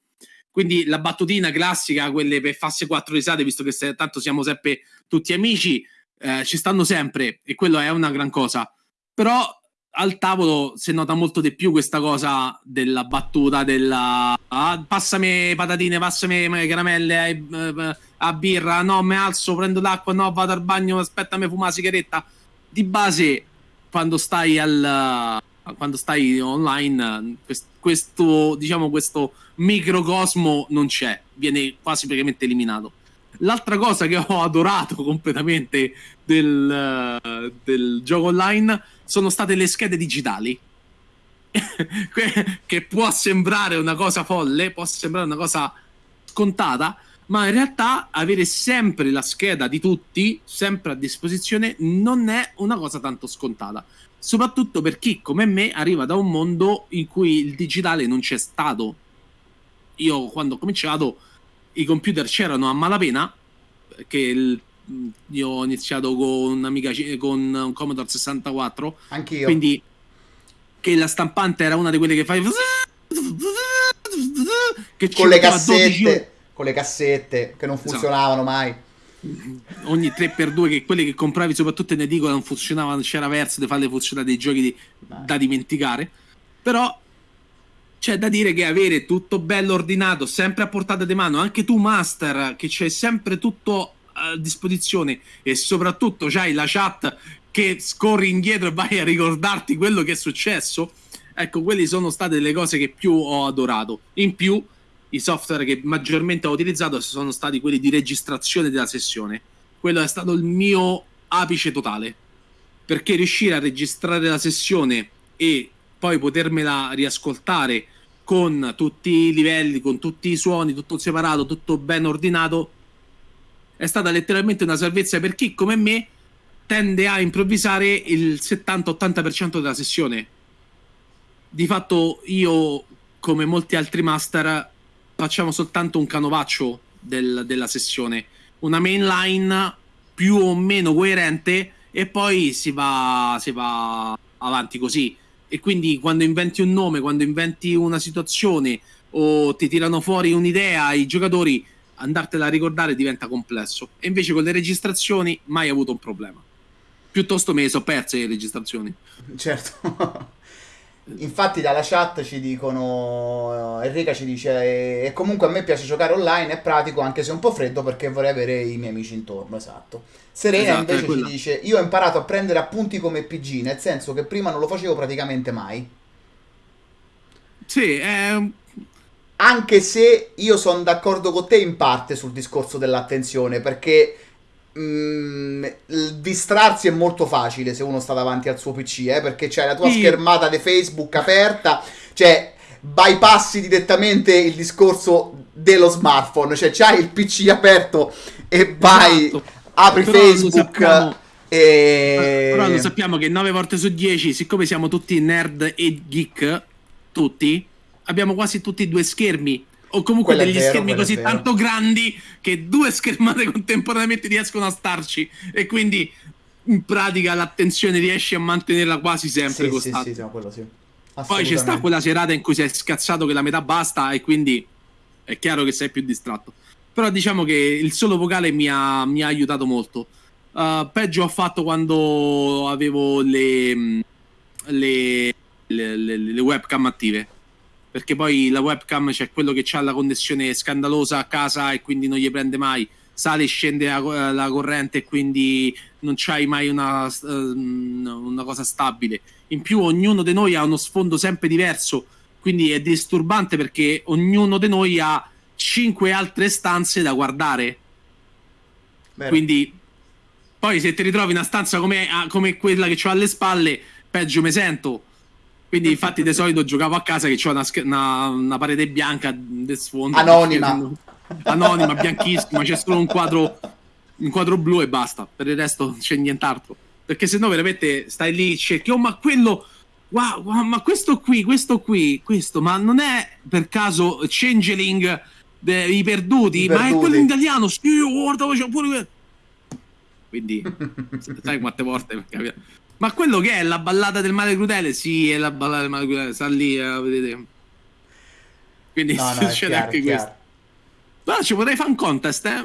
Quindi la battutina classica, quelle per farsi quattro risate, visto che se, tanto siamo sempre tutti amici, eh, ci stanno sempre e quello è una gran cosa. Però al tavolo si nota molto di più questa cosa della battuta della ah, passami patatine, passami caramelle eh, eh, a birra, no, mi alzo, prendo l'acqua, no, vado al bagno, aspetta, mi fuma la sigaretta. Di base, quando stai al quando stai online, questo, diciamo, questo microcosmo non c'è, viene quasi praticamente eliminato. L'altra cosa che ho adorato completamente del, del gioco online sono state le schede digitali. che può sembrare una cosa folle, può sembrare una cosa scontata, ma in realtà avere sempre la scheda di tutti, sempre a disposizione, non è una cosa tanto scontata. Soprattutto per chi, come me, arriva da un mondo in cui il digitale non c'è stato. Io, quando ho cominciato, i computer c'erano a malapena, che il, io ho iniziato con un'amica con un Commodore 64. Anch'io. Quindi, che la stampante era una di quelle che fai... Che con le cassette con le cassette che non esatto. funzionavano mai. Ogni 3x2 che quelle che compravi soprattutto in edicola non funzionavano, c'era verso di farle funzionare dei giochi di, da dimenticare. Però c'è da dire che avere tutto bello ordinato, sempre a portata di mano, anche tu master, che c'è sempre tutto a disposizione e soprattutto c'hai la chat che scorri indietro e vai a ricordarti quello che è successo. Ecco, quelle sono state le cose che più ho adorato. In più, i software che maggiormente ho utilizzato sono stati quelli di registrazione della sessione. Quello è stato il mio apice totale. Perché riuscire a registrare la sessione e poi potermela riascoltare con tutti i livelli, con tutti i suoni, tutto separato, tutto ben ordinato, è stata letteralmente una salvezza per chi, come me, tende a improvvisare il 70-80% della sessione. Di fatto io, come molti altri master, facciamo soltanto un canovaccio del, della sessione, una mainline più o meno coerente e poi si va, si va avanti così. E quindi quando inventi un nome, quando inventi una situazione o ti tirano fuori un'idea, i giocatori andartela a ricordare diventa complesso. E invece con le registrazioni mai avuto un problema. Piuttosto me le so perse le registrazioni. Certo. Infatti dalla chat ci dicono, Enrica ci dice, e comunque a me piace giocare online, è pratico anche se un po' freddo perché vorrei avere i miei amici intorno, esatto. Serena esatto, invece ci dice, io ho imparato a prendere appunti come PG, nel senso che prima non lo facevo praticamente mai. Sì, è... Anche se io sono d'accordo con te in parte sul discorso dell'attenzione, perché Mm, distrarsi è molto facile se uno sta davanti al suo PC, eh, perché c'è la tua sì. schermata di Facebook aperta, cioè bypassi direttamente il discorso dello smartphone, cioè c'hai il PC aperto e vai, esatto. apri Però Facebook. E... Però lo sappiamo che 9 volte su 10, siccome siamo tutti nerd e geek, tutti, abbiamo quasi tutti due schermi o comunque quello degli vero, schermi così tanto grandi che due schermate contemporaneamente riescono a starci e quindi in pratica l'attenzione riesci a mantenerla quasi sempre sì, costante. Sì, sì, sì, quello sì. Poi c'è sta quella serata in cui sei scazzato che la metà basta e quindi è chiaro che sei più distratto. Però diciamo che il solo vocale mi ha, mi ha aiutato molto. Uh, peggio ho fatto quando avevo le, le, le, le webcam attive perché poi la webcam c'è quello che ha la connessione scandalosa a casa e quindi non gli prende mai. Sale e scende la, la, corrente e quindi non c'hai mai una, uh, una, cosa stabile. In più ognuno di noi ha uno sfondo sempre diverso quindi è disturbante perché ognuno di noi ha cinque altre stanze da guardare. Bene. quindi poi se ti ritrovi una stanza come, come quella che ho alle spalle peggio mi sento quindi infatti di solito giocavo a casa che c'ho una, una, una parete bianca del sfondo. Anonima. Anonima, bianchissima, c'è solo un quadro, un quadro blu e basta. Per il resto non c'è nient'altro. Perché se no veramente stai lì, cerchi, oh ma quello... Wow, wow, ma questo qui, questo qui, questo, ma non è per caso Changeling dei perduti, I perduti. ma è quello in italiano. Sì, guarda, c'è pure... Quindi, sai quante volte... Ma quello che è la ballata del male crudele? Sì, è la ballata del male crudele, sta lì, eh, vedete. Quindi no, no, succede chiaro, anche questo. Però ci potrei fare un contest, eh?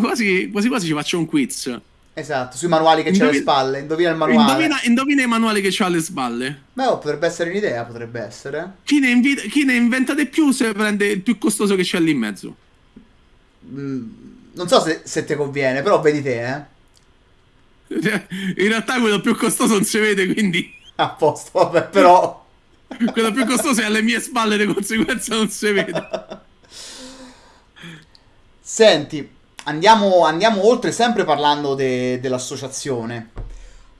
Quasi, quasi quasi ci faccio un quiz. Esatto, sui manuali che Indovina... c'è alle spalle. Indovina il manuale. Indovina, indovina i manuali che c'ha alle spalle. Beh, oh, potrebbe essere un'idea, potrebbe essere. Chi ne, invita... Chi ne inventa di più se prende il più costoso che c'è lì in mezzo. Mm, non so se, se ti conviene, però vedi te, eh. Cioè, in realtà quello più costoso non si vede, quindi... A posto, vabbè, però... quello più costoso è alle mie spalle, di conseguenza non si vede. Senti, andiamo, andiamo oltre sempre parlando de- dell'associazione.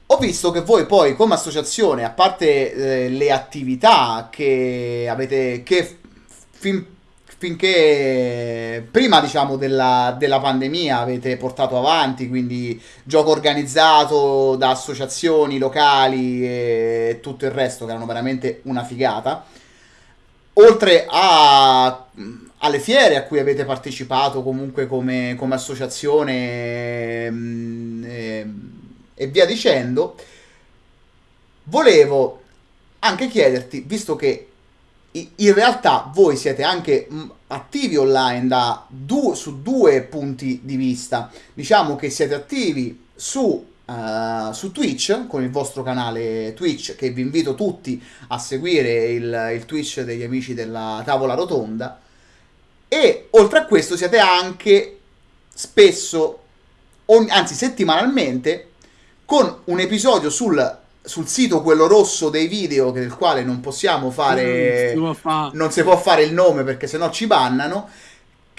Ho visto che voi poi come associazione, a parte eh, le attività che avete, che fin, finché prima diciamo della, della, pandemia avete portato avanti, quindi gioco organizzato da associazioni locali e tutto il resto che erano veramente una figata, oltre a, alle fiere a cui avete partecipato comunque come, come associazione... Mh, eh, e via dicendo, volevo anche chiederti, visto che in realtà voi siete anche attivi online da du- su due punti di vista, diciamo che siete attivi su Uh, su Twitch con il vostro canale Twitch che vi invito tutti a seguire il, il, Twitch degli amici della tavola rotonda. E oltre a questo siete anche spesso ogni, anzi settimanalmente con un episodio sul, sul sito quello rosso dei video del quale non possiamo fare non si, fa. non si può fare il nome perché sennò ci bannano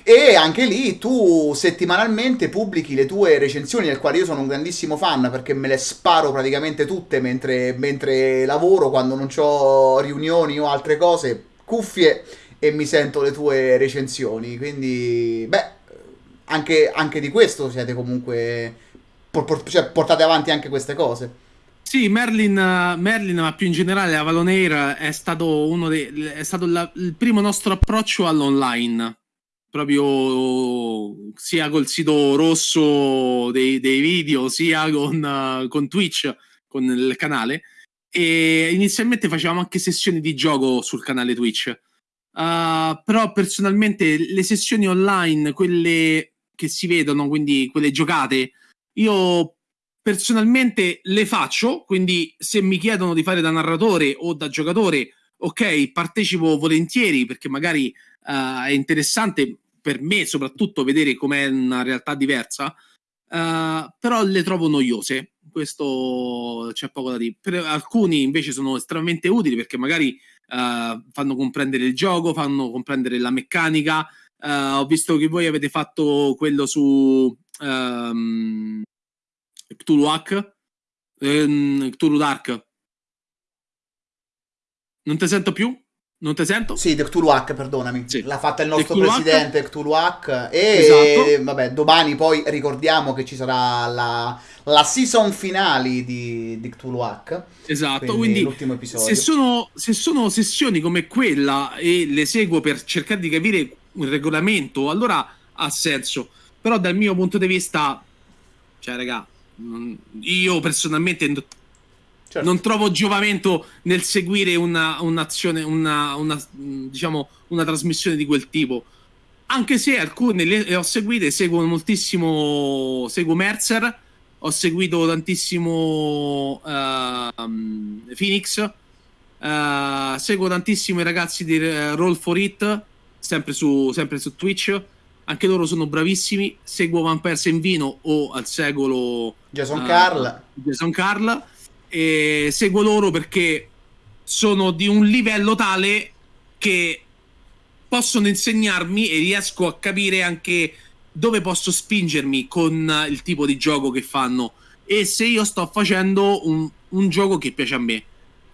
e anche lì tu settimanalmente pubblichi le tue recensioni del quale io sono un grandissimo fan perché me le sparo praticamente tutte mentre, mentre lavoro quando non ho riunioni o altre cose cuffie e mi sento le tue recensioni quindi beh anche, anche di questo siete comunque cioè, portate avanti anche queste cose. Sì, Merlin, Merlin, ma più in generale Avalon è stato, uno dei, è stato la, il primo nostro approccio all'online. Proprio sia col sito rosso dei, dei video, sia con, con Twitch, con il canale. E inizialmente facevamo anche sessioni di gioco sul canale Twitch. Uh, però personalmente le sessioni online, quelle che si vedono, quindi quelle giocate, io personalmente le faccio, quindi se mi chiedono di fare da narratore o da giocatore, ok, partecipo volentieri perché magari uh, è interessante per me soprattutto vedere com'è una realtà diversa, uh, però le trovo noiose. Questo c'è poco da dire. Per alcuni invece sono estremamente utili perché magari uh, fanno comprendere il gioco, fanno comprendere la meccanica. ho visto che voi avete fatto quello su um, Cthulhu Hack, ehm, Cthulhu Dark. Non ti sento più? Non ti sento? Sì, The Cthulhu Hack, perdonami. Sì. L'ha fatta il nostro Cthulhu presidente Hack. Cthulhu Hack. E esatto. vabbè, domani poi ricordiamo che ci sarà la, la season finale di, di Cthulhu Hack. Esatto, quindi, quindi l'ultimo episodio. Se sono, se sono sessioni come quella e le seguo per cercare di capire un regolamento, allora ha senso. Però dal mio punto di vista, cioè, raga, io personalmente certo. non trovo giovamento nel seguire una, un'azione, una, una, diciamo, una trasmissione di quel tipo. Anche se alcune le, ho seguite, seguo moltissimo, seguo Mercer, ho seguito tantissimo uh, Phoenix, uh, seguo tantissimo i ragazzi di Roll for It, sempre su, sempre su Twitch anche loro sono bravissimi. Seguo Vampires in Vino o al secolo Jason uh, Carl. Jason Carl. E seguo loro perché sono di un livello tale che possono insegnarmi e riesco a capire anche dove posso spingermi con il tipo di gioco che fanno e se io sto facendo un, un gioco che piace a me.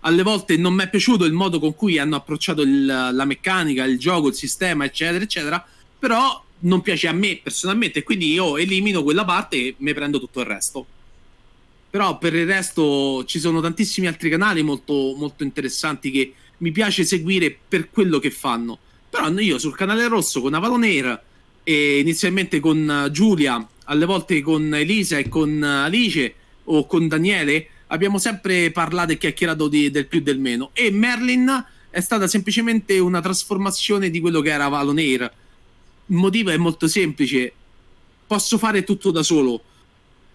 Alle volte non mi è piaciuto il modo con cui hanno approcciato il, la meccanica, il gioco, il sistema, eccetera, eccetera, però non piace a me personalmente, quindi io elimino quella parte e mi prendo tutto il resto. Però per il resto ci sono tantissimi altri canali molto, molto interessanti che mi piace seguire per quello che fanno. Però io sul canale rosso con Avalon Air e inizialmente con Giulia, alle volte con Elisa e con Alice o con Daniele, abbiamo sempre parlato e chiacchierato di, del più del meno. E Merlin è stata semplicemente una trasformazione di quello che era Avalon Air il motivo è molto semplice. Posso fare tutto da solo.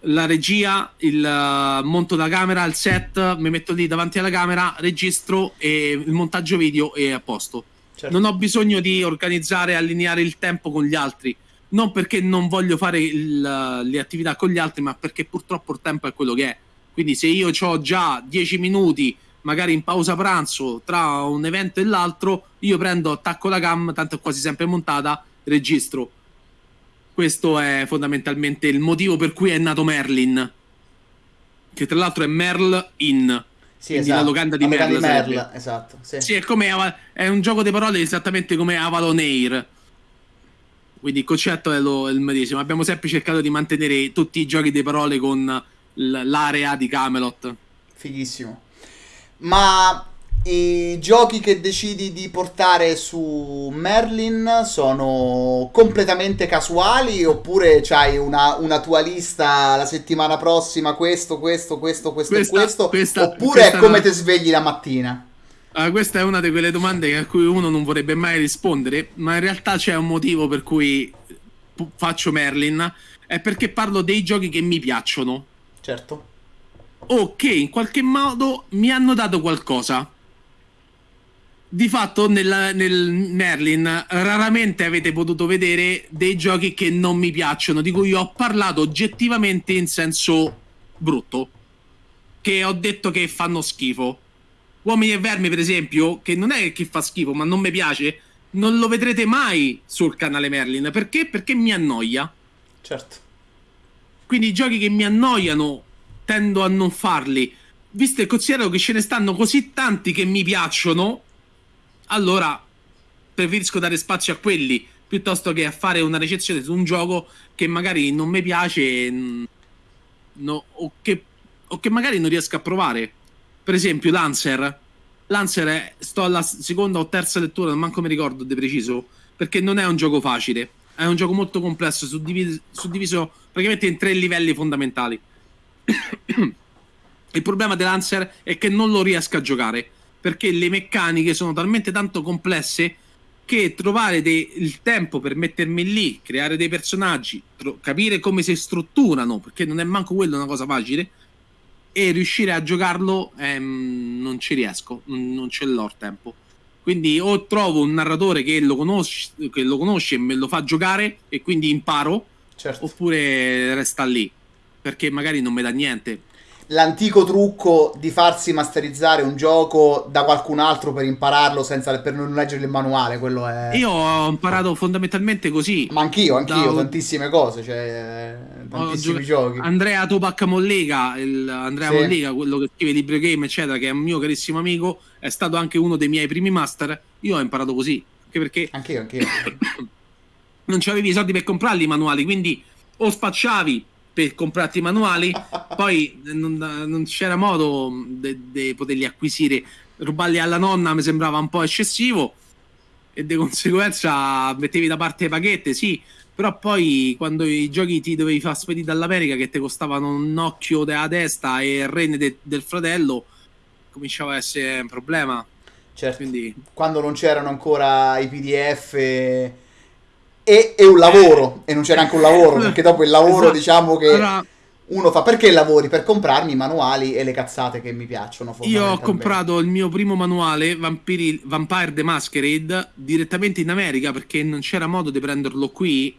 La regia, il uh, monto da camera, il set, mi metto lì davanti alla camera, registro e il montaggio video è a posto. Certo. Non ho bisogno di organizzare, allineare il tempo con gli altri. Non perché non voglio fare il, le attività con gli altri, ma perché purtroppo il tempo è quello che è. Quindi se io ho già 10 minuti, magari in pausa pranzo, tra un evento e l'altro, io prendo, attacco la cam, tanto è quasi sempre montata, registro. questo è fondamentalmente il motivo per cui è nato Merlin. Che tra l'altro è Merl in. Sì, esatto. la locanda di Merl. Di Merl esatto. Sì, sì è, come, è, un gioco di parole esattamente come Avalon Air. Quindi il concetto è, lo, è il medesimo. Abbiamo sempre cercato di mantenere tutti i giochi di parole con l'area di Camelot. Fighissimo. Ma i giochi che decidi di portare su Merlin sono completamente casuali oppure c'hai una, una tua lista la settimana prossima questo, questo, questo, questo questa, e questo questa, oppure questa è come ti svegli la mattina? Uh, questa è una di quelle domande a cui uno non vorrebbe mai rispondere, ma in realtà c'è un motivo per cui faccio Merlin, è perché parlo dei giochi che mi piacciono. Certo. O che in qualche modo mi hanno dato qualcosa di fatto nel, nel, Merlin raramente avete potuto vedere dei giochi che non mi piacciono, di cui ho parlato oggettivamente in senso brutto, che ho detto che fanno schifo. Uomini e Vermi, per esempio, che non è che fa schifo, ma non mi piace, non lo vedrete mai sul canale Merlin. Perché? Perché mi annoia. Certo. Quindi i giochi che mi annoiano tendo a non farli. Visto e considero che ce ne stanno così tanti che mi piacciono, allora preferisco dare spazio a quelli piuttosto che a fare una recensione su un gioco che magari non mi piace mm, no, o, che, o, che, magari non riesco a provare. Per esempio, Lancer. Lancer è, sto alla seconda o terza lettura, non manco mi ricordo di preciso, perché non è un gioco facile. È un gioco molto complesso, suddiviso, suddiviso praticamente in tre livelli fondamentali. Il problema di Lancer è che non lo riesco a giocare perché le meccaniche sono talmente tanto complesse che trovare de- il tempo per mettermi lì, creare dei personaggi, tro- capire come si strutturano, perché non è manco quello una cosa facile, e riuscire a giocarlo ehm, non ci riesco, non, ce l'ho il tempo. Quindi o trovo un narratore che lo, conosce, che lo conosce e me lo fa giocare e quindi imparo, certo. oppure resta lì, perché magari non mi dà niente l'antico trucco di farsi masterizzare un gioco da qualcun altro per impararlo senza per non leggere il manuale. Quello è. Io ho imparato fondamentalmente così. Ma anch'io, anch'io, da... tantissime cose. Cioè, tantissimi giochi. Andrea Topac Mollega, il... Andrea sì. Mollega, quello che scrive libri game, eccetera, che è un mio carissimo amico, è stato anche uno dei miei primi master. Io ho imparato così. Anche perché. Anch'io, anch'io. non c'avevi i soldi per comprarli i manuali, quindi o spacciavi per comprarti i manuali, poi non, non, c'era modo di poterli acquisire. Rubarli alla nonna mi sembrava un po' eccessivo e di conseguenza mettevi da parte le paghette, sì, però poi quando i giochi ti dovevi far spedire dall'America che ti costavano un occhio della testa e il rene de, del fratello, cominciava a essere un problema. Certo, Quindi... quando non c'erano ancora i PDF e, e un lavoro, e non c'è neanche un lavoro, perché dopo il lavoro esatto. diciamo che allora, uno fa perché lavori? Per comprarmi i manuali e le cazzate che mi piacciono. Io ho comprato il mio primo manuale, Vampiri, Vampire the Masquerade, direttamente in America perché non c'era modo di prenderlo qui.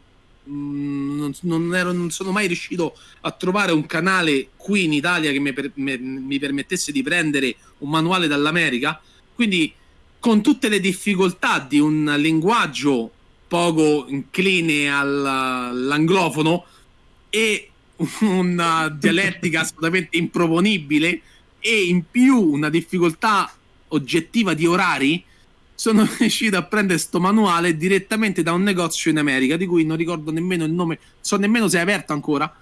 Mm, non, non, ero, non, sono mai riuscito a trovare un canale qui in Italia che mi, per, mi, mi permettesse di prendere un manuale dall'America. Quindi, con tutte le difficoltà di un linguaggio poco incline all'anglofono e una dialettica assolutamente improponibile e in più una difficoltà oggettiva di orari, sono riuscito a prendere sto manuale direttamente da un negozio in America, di cui non ricordo nemmeno il nome, so nemmeno se è aperto ancora.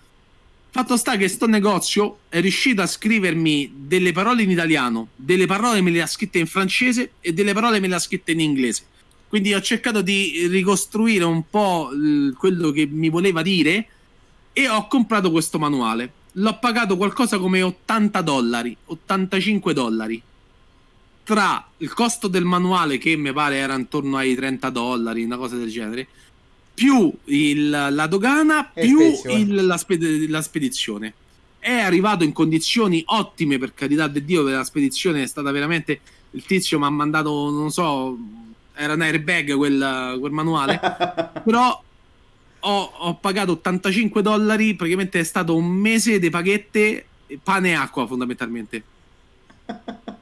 Fatto sta che sto negozio è riuscito a scrivermi delle parole in italiano, delle parole me le ha scritte in francese e delle parole me le ha scritte in inglese quindi ho cercato di ricostruire un po' quello che mi voleva dire e ho comprato questo manuale. L'ho pagato qualcosa come 80 dollari, 85 dollari. Tra il costo del manuale, che mi pare era intorno ai 30 dollari, una cosa del genere, più il, la dogana, e più il, la, sped- la spedizione. È arrivato in condizioni ottime, per carità di Dio, la spedizione è stata veramente... Il tizio mi ha mandato, non so, era un airbag quel, quel manuale, però ho, ho, pagato 85 dollari, praticamente è stato un mese di paghette, pane e acqua fondamentalmente.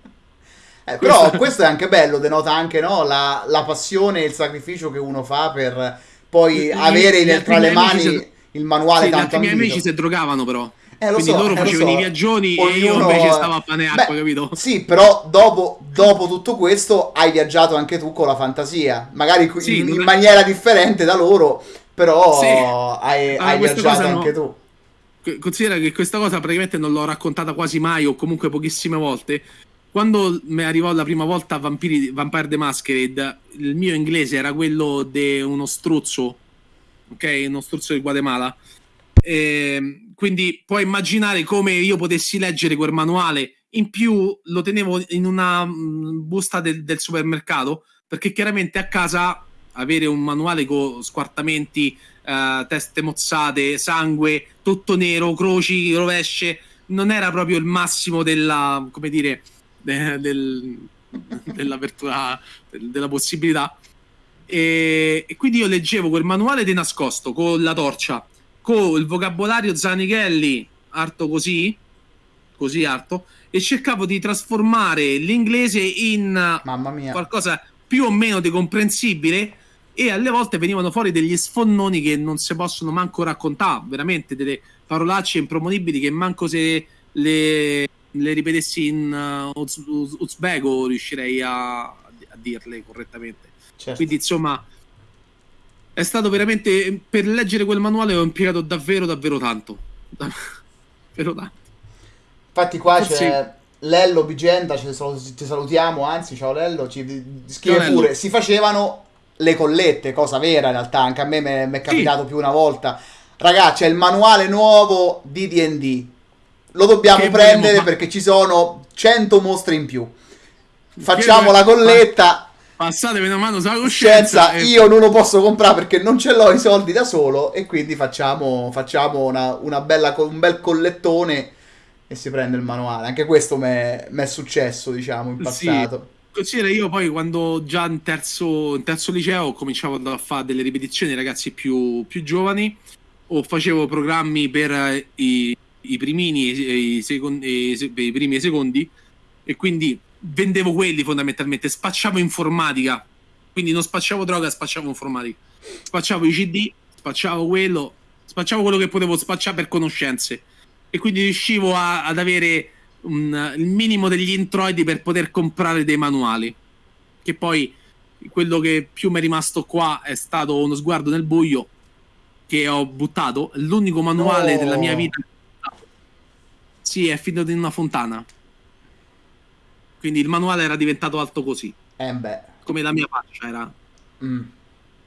Eh, però questo è anche bello, denota anche no, la, la, passione e il sacrificio che uno fa per poi avere nel, tra le mani il manuale sì, tanto i miei amici si drogavano però. Eh, Quindi so, loro eh, facevano so. i viaggioni Ognuno... e io invece stavo a pane acqua, Beh, capito? Sì, però dopo, dopo, tutto questo hai viaggiato anche tu con la fantasia, magari Sì, in, in è- maniera differente da loro, però Sì. hai, Ah, hai viaggiato cosa no. anche tu. Considera che questa cosa praticamente non l'ho raccontata quasi mai o comunque pochissime volte. Quando mi arrivò la prima volta a Vampiri, Vampire the Masquerade, il mio inglese era quello di uno struzzo, ok? Uno struzzo di Guatemala. Ehm, quindi puoi immaginare come io potessi leggere quel manuale. In più lo tenevo in una mm, busta del, del supermercato perché chiaramente a casa avere un manuale con squartamenti, eh, teste mozzate, sangue, tutto nero, croci, rovesce, non era proprio il massimo della, come dire, de- del- dell'apertura, del- della possibilità. E, e quindi io leggevo quel manuale di nascosto con la torcia, con il vocabolario Zanichelli, arto così, così arto, e cercavo di trasformare l'inglese in Mamma mia. qualcosa più o meno di comprensibile e alle volte venivano fuori degli sfonnoni che non si possono manco raccontare, veramente delle parolacce improponibili che manco se le, le ripetessi in uh, uz- uz- uzbeko riuscirei a, a dirle correttamente. Certo. Quindi insomma è stato veramente per leggere quel manuale ho impiegato davvero davvero tanto. Davvero tanto. Infatti qua Forse- c'è Lello Bigenda, ci sal- ti salutiamo, anzi ciao Lello, ci scrive Ciao, Lello. pure, si facevano le collette, cosa vera in realtà, anche a me mi è capitato più una volta. Ragazzi, c'è il manuale nuovo di D&D, lo dobbiamo Che prendere vogliamo perché ci sono 100 mostri in più. Facciamo Che- la colletta, Passatemi una mano sulla coscienza. scienza, e- io non lo posso comprare perché non ce l'ho i soldi da solo e quindi facciamo, facciamo una, una bella, un bel collettone e si prende il manuale. Anche questo mi è successo, diciamo, in Sì. passato. Considera io poi quando già in terzo, in terzo liceo cominciavo a fare delle ripetizioni ai ragazzi più, più giovani o facevo programmi per i, i primini e i, secon- e i primi e i secondi e quindi vendevo quelli fondamentalmente, spacciavo informatica, quindi non spacciavo droga, spacciavo informatica, spacciavo i CD, spacciavo quello, spacciavo quello che potevo spacciare per conoscenze e quindi riuscivo a- ad avere un- il minimo degli introiti per poter comprare dei manuali. Che poi quello che più mi è rimasto qua è stato uno sguardo nel buio che ho buttato. L'unico manuale No. della mia vita. Sì, è finito in una fontana. Quindi il manuale era diventato alto così, Eh beh. come la mia faccia era. mm.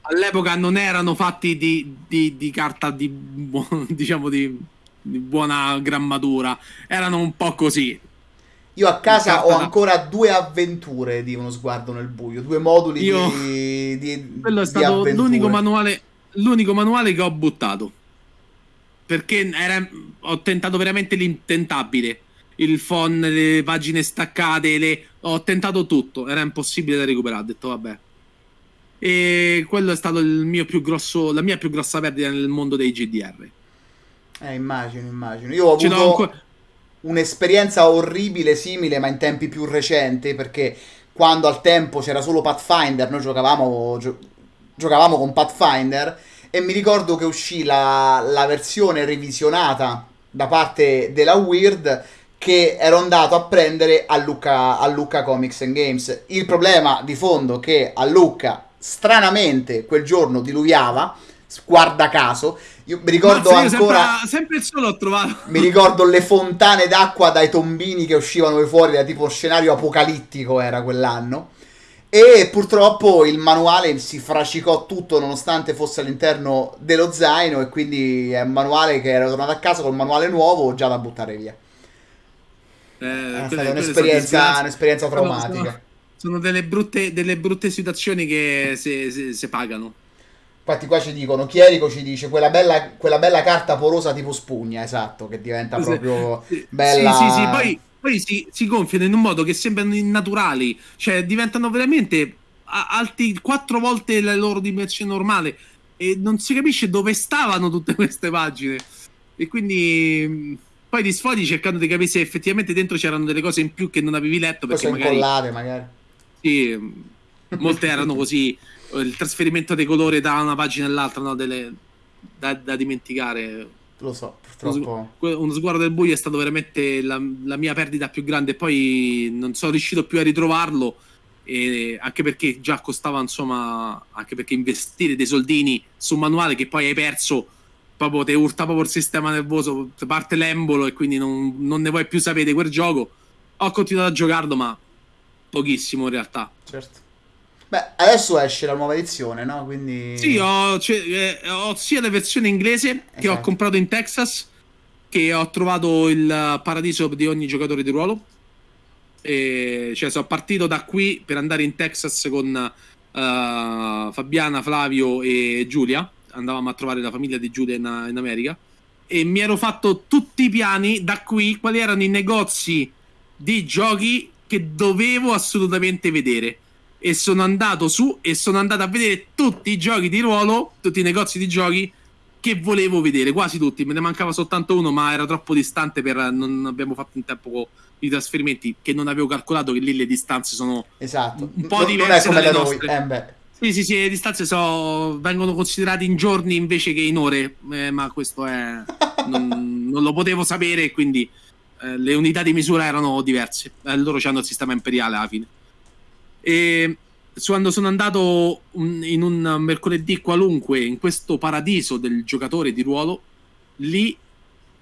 All'epoca non erano fatti di, di- di carta di, diciamo di, di buona grammatura, erano un po' così. Io a casa ho ancora due avventure di uno sguardo nel buio, due moduli Io- di, di Quello è stato l'unico manuale, l'unico manuale che ho buttato. Perché era- ho tentato veramente l'intentabile. Il phon, le pagine staccate, le- ho tentato tutto. Era impossibile da recuperare. Ho detto vabbè. E quello è stato il mio più grosso, la mia più grossa perdita nel mondo dei GDR. Eh, immagino, immagino. Io ho l'ho avuto ancora- un'esperienza orribile simile, ma in tempi più recenti, perché quando al tempo c'era solo Pathfinder, noi giocavamo, gio- giocavamo con Pathfinder e mi ricordo che uscì la, la versione revisionata da parte della Weird che ero andato a prendere a Lucca, a Lucca Comics and Games. Il problema di fondo è che a Lucca stranamente quel giorno diluviava, guarda caso, io mi ricordo Mazza, ancora... sempre, sempre il solo ho trovato. Mi ricordo le fontane d'acqua dai tombini che uscivano fuori da tipo scenario apocalittico era quell'anno. E purtroppo il manuale si fracicò tutto nonostante fosse all'interno dello zaino e quindi è un manuale che ero tornato a casa col manuale nuovo già da buttare via. Eh, È quelle- stata sono un'esperienza, un'esperienza traumatica. Sono, sono delle, brutte, delle brutte situazioni che si pagano. Infatti qua ci dicono, Chierico ci dice quella bella, quella bella carta porosa tipo spugna, esatto, che diventa proprio sì, bella. Sì, sì, sì, poi, poi si, si gonfiano in un modo che sembrano innaturali, cioè diventano veramente alti quattro volte la loro dimensione normale e non si capisce dove stavano tutte queste pagine. E quindi mh, poi ti sfogli cercando di capire se effettivamente dentro c'erano delle cose in più che non avevi letto perché sono magari incollate magari. sì, mh, molte erano così, il trasferimento dei colori da una pagina all'altra, no? Delle, da, da dimenticare. Lo so, purtroppo. Uno sguardo del buio è stato veramente la, la mia perdita più grande. Poi non sono riuscito più a ritrovarlo. E anche perché già costava, insomma, anche perché investire dei soldini su un manuale che poi hai perso, proprio ti urta proprio il sistema nervoso, parte l'embolo e quindi non, non ne vuoi più sapere quel gioco. Ho continuato a giocarlo, ma pochissimo in realtà. Certo. Beh, adesso esce la nuova edizione, no? Quindi... Sì, ho, cioè, eh, ho sia la versione inglese esatto. che ho comprato in Texas, che ho trovato il paradiso di ogni giocatore di ruolo. E, cioè, sono partito da qui per andare in Texas con uh, Fabiana, Flavio e Giulia. Andavamo a trovare la famiglia di Giulia in, in America. E mi ero fatto tutti i piani da qui, quali erano i negozi di giochi che dovevo assolutamente vedere e sono andato su e sono andato a vedere tutti i giochi di ruolo, tutti i negozi di giochi che volevo vedere, quasi tutti, me ne mancava soltanto uno, ma era troppo distante per non abbiamo fatto in tempo i trasferimenti che non avevo calcolato che lì le distanze sono esatto. un po' diverse non è come da noi. Eh sì, sì, sì, le distanze so, vengono considerate in giorni invece che in ore, eh, ma questo è non, non, lo potevo sapere, quindi eh, le unità di misura erano diverse. Eh, loro hanno il sistema imperiale alla fine. E quando sono andato in un mercoledì qualunque in questo paradiso del giocatore di ruolo, lì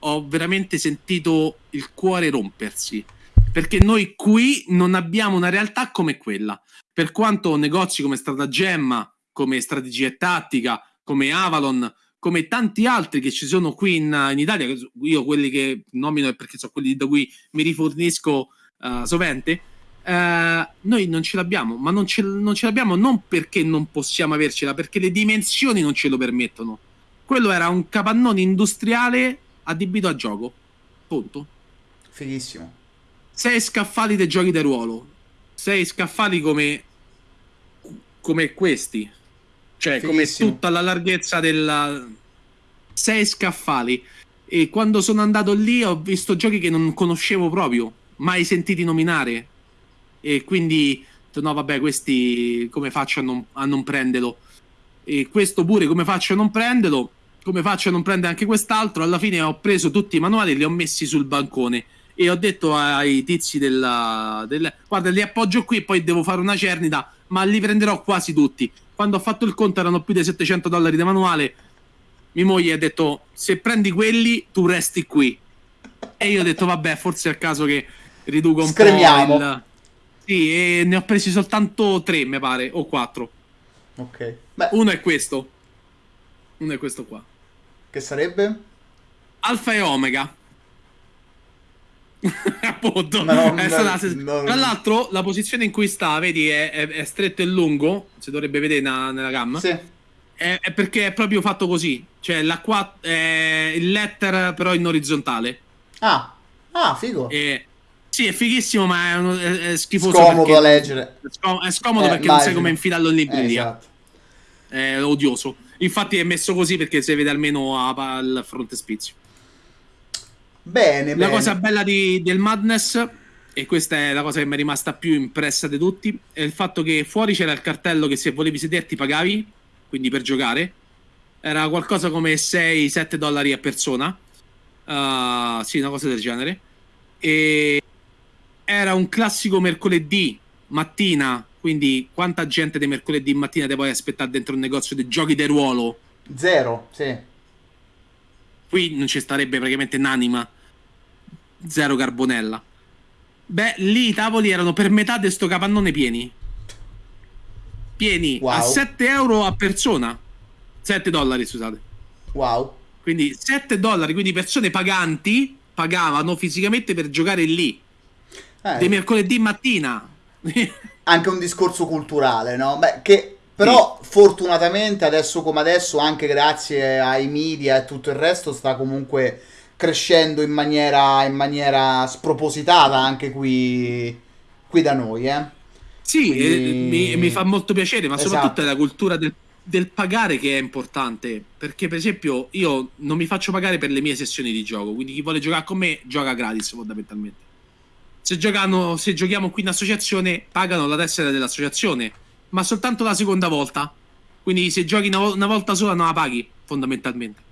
ho veramente sentito il cuore rompersi. Perché noi qui non abbiamo una realtà come quella. Per quanto negozi come Stratagemma, come Strategia e Tattica, come Avalon, come tanti altri che ci sono qui in, in Italia, io quelli che nomino perché sono quelli da cui mi rifornisco uh, sovente, Uh, noi non ce l'abbiamo, ma non ce, non ce, l'abbiamo non perché non possiamo avercela, perché le dimensioni non ce lo permettono. Quello era un capannone industriale adibito a gioco. Punto. Fighissimo. Sei scaffali dei giochi di ruolo. Sei scaffali come, come questi. Cioè, Fighissimo. come tutta la larghezza della... Sei scaffali. E quando sono andato lì ho visto giochi che non conoscevo proprio, mai sentiti nominare e quindi no vabbè questi come faccio a non, a non prenderlo e questo pure come faccio a non prenderlo come faccio a non prendere anche quest'altro alla fine ho preso tutti i manuali e li ho messi sul bancone e ho detto ai tizi della, del guarda li appoggio qui e poi devo fare una cernita ma li prenderò quasi tutti quando ho fatto il conto erano più di 700 dollari di manuale mia moglie ha detto se prendi quelli tu resti qui e io ho detto vabbè forse è il caso che riduco un Scremiamo. po' il sì, e ne ho presi soltanto tre, mi pare, o quattro. Ok. Beh. Uno è questo. Uno è questo qua. Che sarebbe? Alfa e Omega. Appunto. No, no, no, Tra l'altro, la posizione in cui sta, vedi, è, è, è stretto e lungo. Si dovrebbe vedere na, nella gamma. Sì. È, è, perché è proprio fatto così. Cioè, la qua, è il letter, però in orizzontale. Ah, ah, figo. E sì, è fighissimo, ma è, uno, schifoso. Scomodo da leggere. È, scom- è scomodo eh, perché immagino. non sai come infilarlo in libreria. Eh, esatto. È odioso. Infatti è messo così perché si vede almeno al frontespizio. Bene, La bene. cosa bella di, del Madness, e questa è la cosa che mi è rimasta più impressa di tutti, è il fatto che fuori c'era il cartello che se volevi sederti pagavi, quindi per giocare. Era qualcosa come 6-7 dollari a persona. Uh, sì, una cosa del genere. E era un classico mercoledì mattina, quindi quanta gente di mercoledì mattina te puoi aspettare dentro un negozio di giochi di ruolo? Zero, sì. Qui non ci starebbe praticamente un'anima. Zero carbonella. Beh, lì i tavoli erano per metà di sto capannone pieni. Pieni wow. a 7 euro a persona. 7 dollari, scusate. Wow. Quindi 7 dollari, quindi persone paganti pagavano fisicamente per giocare lì eh. di mercoledì mattina. anche un discorso culturale, no? Beh, che però sì. fortunatamente adesso come adesso, anche grazie ai media e tutto il resto, sta comunque crescendo in maniera, in maniera spropositata anche qui, qui da noi, eh. Sì, Quindi... mi, mi, fa molto piacere, ma esatto. soprattutto è la cultura del, del, pagare che è importante. Perché, per esempio, io non mi faccio pagare per le mie sessioni di gioco. Quindi chi vuole giocare con me gioca gratis, fondamentalmente se, giocano, se giochiamo qui in associazione pagano la tessera dell'associazione ma soltanto la seconda volta. Quindi se giochi una, una volta sola non la paghi, fondamentalmente.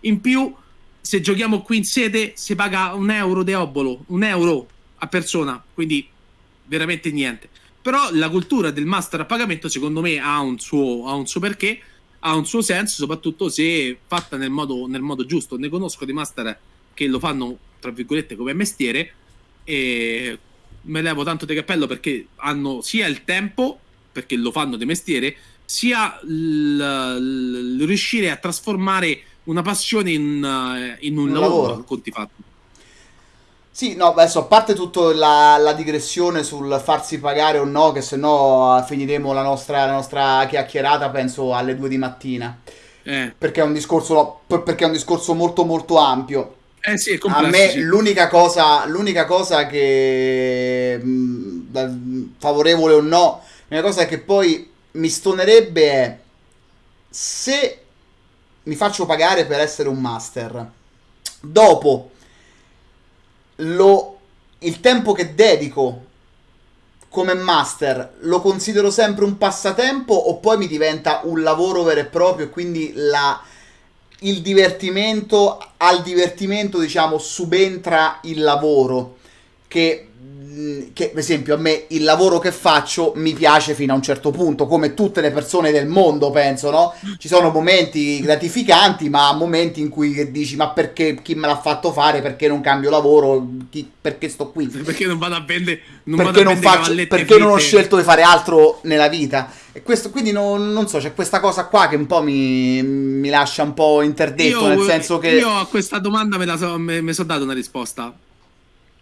In più, se giochiamo qui in sede, si paga un euro di obolo, un euro a persona, quindi veramente niente. Però la cultura del master a pagamento, secondo me, ha un suo, ha un suo perché, ha un suo senso, soprattutto se fatta nel modo, nel modo giusto. Ne conosco dei master che lo fanno, tra virgolette, come mestiere, e me levo tanto di cappello perché hanno sia il tempo, perché lo fanno di mestiere, sia il, il riuscire a trasformare una passione in, eh, in un, un, lavoro, lavoro. conti fatti. Sì, no, adesso a parte tutta la, la, digressione sul farsi pagare o no, che se no eh, finiremo la nostra, la nostra chiacchierata, penso, alle due di mattina. Eh. Perché, è un discorso, perché è un discorso molto molto ampio. Eh sì, a me sì. l'unica, cosa, l'unica cosa che mh, favorevole o no, l'unica cosa che poi mi stonerebbe è se mi faccio pagare per essere un master. Dopo lo, il tempo che dedico come master lo considero sempre un passatempo o poi mi diventa un lavoro vero e proprio e quindi la, il divertimento al divertimento diciamo subentra il lavoro che che per esempio a me il lavoro che faccio mi piace fino a un certo punto, come tutte le persone del mondo, penso, no? Ci sono momenti gratificanti, ma momenti in cui dici "Ma perché chi me l'ha fatto fare? Perché non cambio lavoro? Chi, perché sto qui?". Perché non vado a vendere non perché, non, faccio, perché non ho scelto di fare altro nella vita. E questo, quindi non, non, so, c'è questa cosa qua che un po' mi, mi lascia un po' interdetto, io, nel senso che io a questa domanda me, so, me, me sono dato una risposta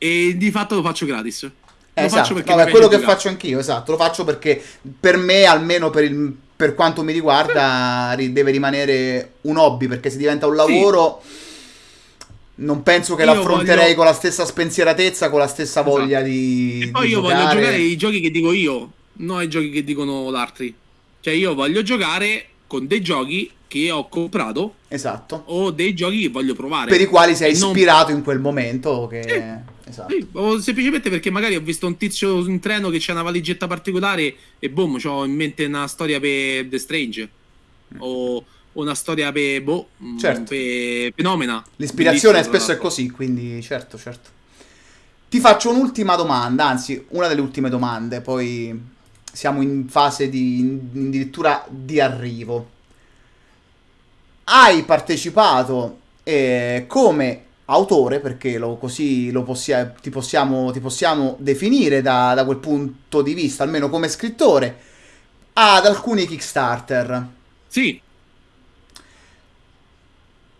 e di fatto lo faccio gratis. Lo esatto. faccio perché Vabbè, quello che giocare. faccio anch'io, esatto, lo faccio perché per me, almeno per, il, per quanto mi riguarda, deve rimanere un hobby, perché se diventa un lavoro... Sì. Non penso che io l'affronterei voglio... con la stessa spensieratezza, con la stessa esatto. voglia di. E poi di io giocare. voglio giocare i giochi che dico io, non i giochi che dicono l'altri. Cioè, io voglio giocare con dei giochi che ho comprato. Esatto. O dei giochi che voglio provare. Per i quali sei ispirato non... in quel momento. Che... Sì. Esatto. Sì, semplicemente perché magari ho visto un tizio in treno che c'ha una valigetta particolare e boom, ho in mente una storia per The Strange. Mm. O una storia per boh, mm, certo. per fenomena. L'ispirazione spesso è così, quindi certo, certo. Ti faccio un'ultima domanda, anzi, una delle ultime domande, poi siamo in fase di addirittura di arrivo. Hai partecipato eh, come autore, perché lo, così lo possia, ti, possiamo, ti, possiamo, definire da, da, quel punto di vista, almeno come scrittore, ad alcuni Kickstarter. Sì.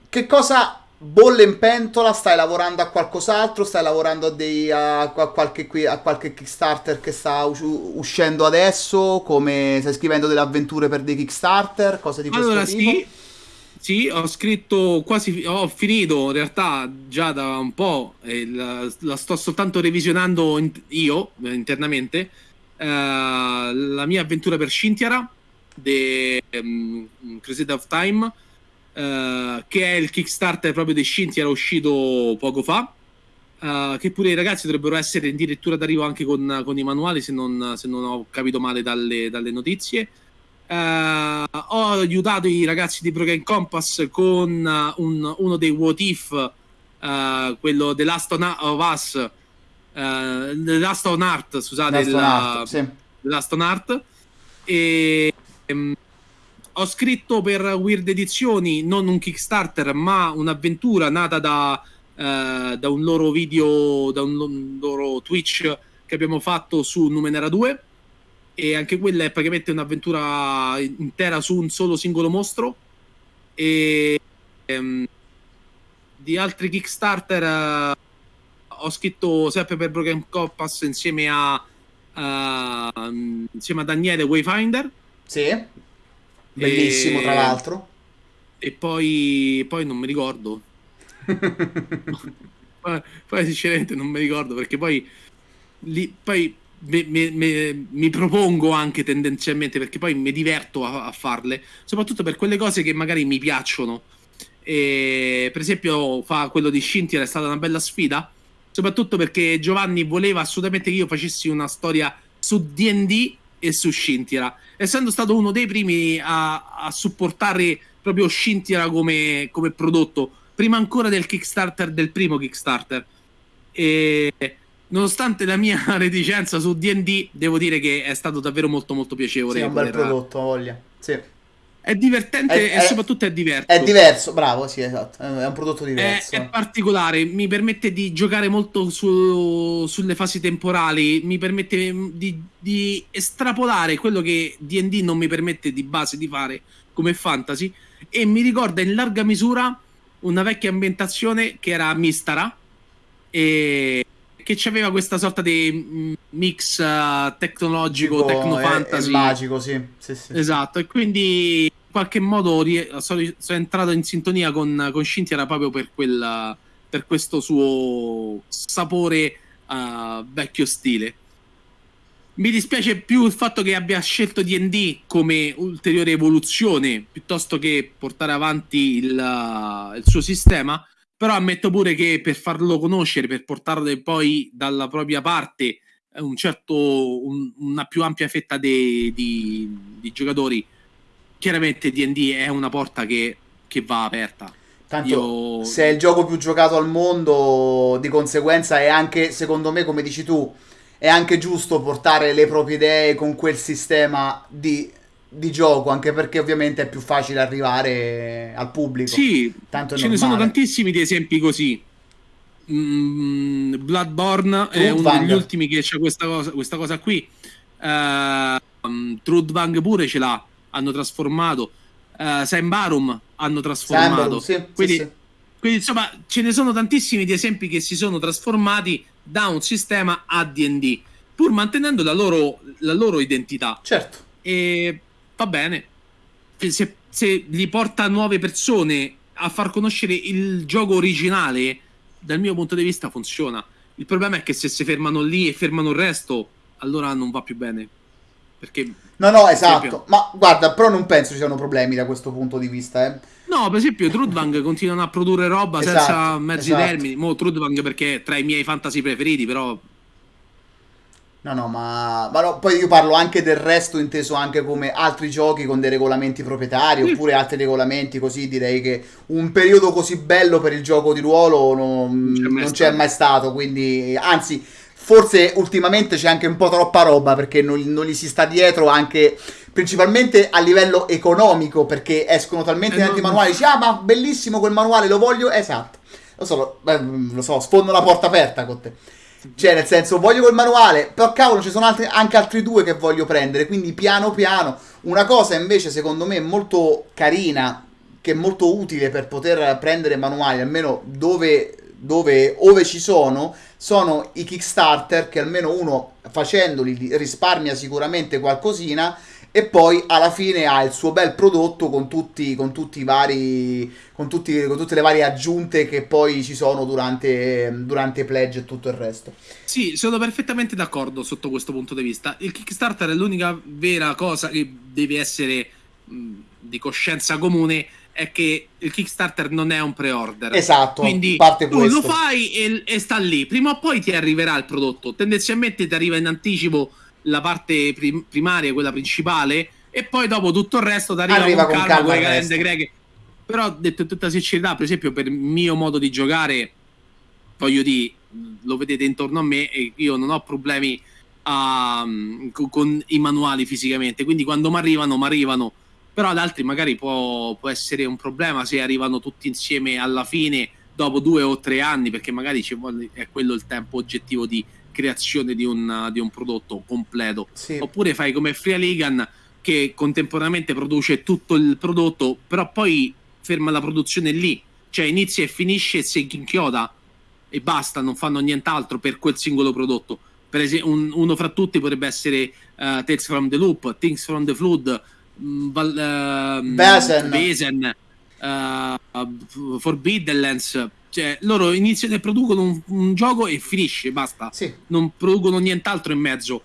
Che cosa bolle in pentola? Stai lavorando a qualcos'altro? Stai lavorando a, dei, a, a, qualche, a qualche, Kickstarter che sta uscendo adesso? Come stai scrivendo delle avventure per dei Kickstarter? Cose di questo allora, tipo? Sì sì, ho scritto quasi, ho finito in realtà già da un po', la, la sto soltanto revisionando in, io eh, internamente, eh, la mia avventura per Scintiara, The um, Crusade of Time, eh, che è il Kickstarter proprio di Scintiara uscito poco fa, eh, che pure i ragazzi dovrebbero essere addirittura d'arrivo anche con, con i manuali, se non, se non, ho capito male dalle, dalle notizie. Uh, ho aiutato i ragazzi di Broken Compass con uh, un, uno dei What If, uh, quello The Last of Us, The Last on Art, scusate, Last sì. The Last on Art. E um, ho scritto per Weird Edizioni non un Kickstarter, ma un'avventura nata da, da un loro video, da un loro Twitch che abbiamo fatto su Numenera 2 e anche quella è praticamente un'avventura intera su un solo singolo mostro. E um, di altri Kickstarter uh, ho scritto sempre per Broken Compass insieme a uh, insieme a Daniele Wayfinder. Sì. Bellissimo e, tra l'altro. e poi poi non mi ricordo. Poi, sinceramente non mi ricordo perché poi lì poi mi, mi, mi, propongo anche tendenzialmente perché poi mi diverto a, a, farle, soprattutto per quelle cose che magari mi piacciono. E, per esempio, fa quello di Scintier è stata una bella sfida, soprattutto perché Giovanni voleva assolutamente che io facessi una storia su DD e su Scintila, essendo stato uno dei primi a, a supportare proprio Scintila come, come prodotto, prima ancora del Kickstarter, del primo Kickstarter. E nonostante la mia reticenza su D&D, devo dire che è stato davvero molto molto piacevole. Sì, è un bel prodotto, voglia. Sì. È divertente è, e soprattutto è diverso. È diverso, bravo, sì, esatto. È un prodotto diverso. È, è particolare, mi permette di giocare molto su, sulle fasi temporali, mi permette di, di, estrapolare quello che D&D non mi permette di base di fare come fantasy e mi ricorda in larga misura una vecchia ambientazione che era Mistara e che aveva questa sorta di mm, mix uh, tecnologico, tecno-fantasy. magico, sì. Sì, sì. Esatto, e quindi in qualche modo sono, sono entrato in sintonia con, con Scinti proprio per, quella, per questo suo sapore uh, vecchio stile. Mi dispiace più il fatto che abbia scelto DD come ulteriore evoluzione piuttosto che portare avanti il, il suo sistema però ammetto pure che per farlo conoscere, per portarlo poi dalla propria parte un certo, un, una più ampia fetta di, di, di giocatori, chiaramente DD è una porta che, che va aperta. Tanto Io... se è il gioco più giocato al mondo, di conseguenza è anche, secondo me, come dici tu, è anche giusto portare le proprie idee con quel sistema di di gioco, anche perché ovviamente è più facile arrivare al pubblico. Sì, Tanto ce normale. ne sono tantissimi di esempi così. Mm, Bloodborne Truth è uno Vang. degli ultimi che c'è questa cosa, questa cosa qui. Uh, um, Trudvang pure ce l'ha, hanno trasformato. Uh, Barum hanno trasformato. sì, quindi, sì, sì. quindi, insomma, ce ne sono tantissimi di esempi che si sono trasformati da un sistema a DD, pur mantenendo la loro, la loro identità. Certo. E va bene. Se, se li porta nuove persone a far conoscere il gioco originale, dal mio punto di vista funziona. Il problema è che se si fermano lì e fermano il resto, allora non va più bene. Perché... No, no, esatto. Esempio, Ma guarda, però non penso ci siano problemi da questo punto di vista. Eh. No, per esempio, Trudvang continuano a produrre roba esatto, senza mezzi esatto. termini. Mo Trudvang perché è tra i miei fantasy preferiti, però No, no, ma, ma no, poi io parlo anche del resto inteso anche come altri giochi con dei regolamenti proprietari mm. oppure altri regolamenti così direi che un periodo così bello per il gioco di ruolo non, c'è mai, non c'è mai stato, quindi anzi forse ultimamente c'è anche un po' troppa roba perché non, non gli si sta dietro anche principalmente a livello economico perché escono talmente eh, tanti no, manuali, dici ah ma bellissimo quel manuale, lo voglio, esatto, lo so, lo, lo so, sfondo la porta aperta con te. Cioè, nel senso, voglio quel manuale, però cavolo, ci sono altri, anche altri due che voglio prendere, quindi piano piano. Una cosa invece, secondo me, molto carina, che è molto utile per poter prendere manuali, almeno dove, dove ove ci sono, sono i Kickstarter, che almeno uno facendoli risparmia sicuramente qualcosina e poi alla fine ha il suo bel prodotto con tutti, con tutti i vari con, tutti, con tutte le varie aggiunte che poi ci sono durante, durante pledge e tutto il resto sì sono perfettamente d'accordo sotto questo punto di vista il Kickstarter è l'unica vera cosa che deve essere mh, di coscienza comune è che il Kickstarter non è un pre-order. Esatto, quindi parte tu questo. lo fai e, e, sta lì. Prima o poi ti arriverà il prodotto. Tendenzialmente ti arriva in anticipo la parte prim- primaria, quella principale, e poi dopo tutto il resto ti arriva, arriva con, con calma, con le calende greche. Però, detto in tutta sincerità, per esempio, per il mio modo di giocare, voglio dire, lo vedete intorno a me e io non ho problemi a, con, con, i manuali fisicamente, quindi quando mi arrivano, mi arrivano. Però ad altri magari può, può essere un problema se arrivano tutti insieme alla fine dopo due o tre anni, perché magari vuole, è quello il tempo oggettivo di creazione di un, di un prodotto completo. Sì. Oppure fai come Free Ligan che contemporaneamente produce tutto il prodotto, però poi ferma la produzione lì, cioè inizia e finisce e si inchioda e basta, non fanno nient'altro per quel singolo prodotto. Per esempio, un, uno fra tutti potrebbe essere uh, Tales from the Loop, Things from the Flood, um, Val, uh, Basen, uh, Forbidden Lands cioè, loro iniziano e producono un, un gioco e finisce, basta. Sì. Non producono nient'altro in mezzo.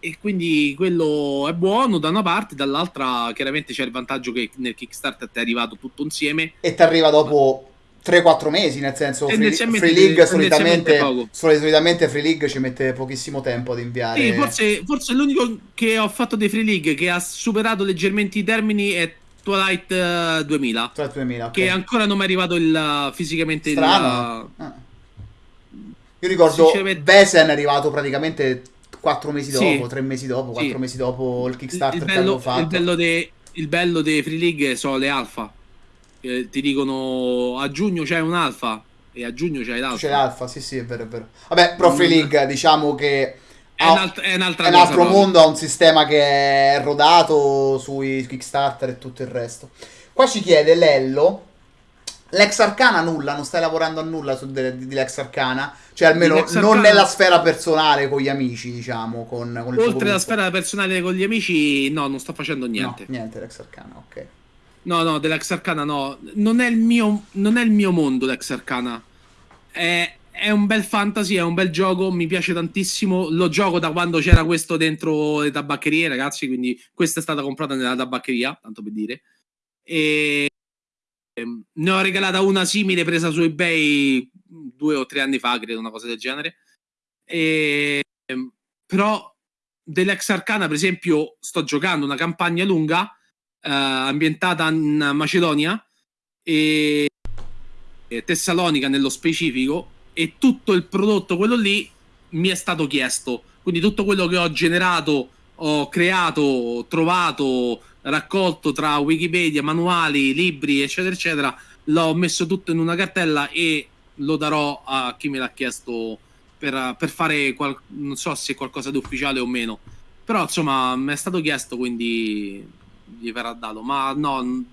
E quindi quello è buono da una parte, dall'altra chiaramente c'è il vantaggio che nel Kickstarter ti è arrivato tutto insieme. E ti arriva dopo 3-4 mesi, nel senso Free, Free League solitamente, solitamente Free League ci mette pochissimo tempo ad inviare. Sì, forse, forse l'unico che ho fatto dei Free League che ha superato leggermente i termini è Twilight eh, 2000. Tra 2000, ok. Che ancora non mi è arrivato il, fisicamente il. Strano. Ah. Io ricordo Sinceramente- Besen è arrivato praticamente 4 mesi Sì. dopo, 3 mesi dopo, 4 Sì. mesi dopo il Kickstarter il che avevo bello, fatto. il bello bello dei Free League sono le alfa. Eh, ti dicono a giugno c'è un alfa e a giugno c'hai l'alfa. C'è l'alfa, sì, sì, è vero, è vero. Vabbè, Pro Free Mm. League, diciamo che È, ha- un'alt- è un'altra è un cosa. altro proprio. mondo, ha un sistema che è rodato sui Kickstarter e tutto il resto. Qua ci chiede Lello, l'ex Arcana nulla, non stai lavorando a nulla su de- di, Lex Arcana? Cioè almeno non Arcana- nella sfera personale con gli amici, diciamo, con, con Oltre alla sfera personale con gli amici, no, non sto facendo niente. No, niente Lex Arcana, ok. No, no, dell'ex Arcana no. Non è il mio, non è il mio mondo l'ex Arcana. È, è un bel fantasy, è un bel gioco, mi piace tantissimo. Lo gioco da quando c'era questo dentro le tabaccherie, ragazzi, quindi questa è stata comprata nella tabaccheria, tanto per dire. E ehm, ne ho regalata una simile presa su eBay due o tre anni fa, credo, una cosa del genere. E, ehm, però dell'ex Arcana, per esempio, sto giocando una campagna lunga eh, ambientata in Macedonia e, e Tessalonica nello specifico e tutto il prodotto quello lì mi è stato chiesto. Quindi tutto quello che ho generato ho creato trovato raccolto tra wikipedia manuali libri eccetera eccetera l'ho messo tutto in una cartella e lo darò a chi me l'ha chiesto per, per fare qual- non so se qualcosa di ufficiale o meno. Però insomma mi è stato chiesto quindi gli verrà dato. Ma no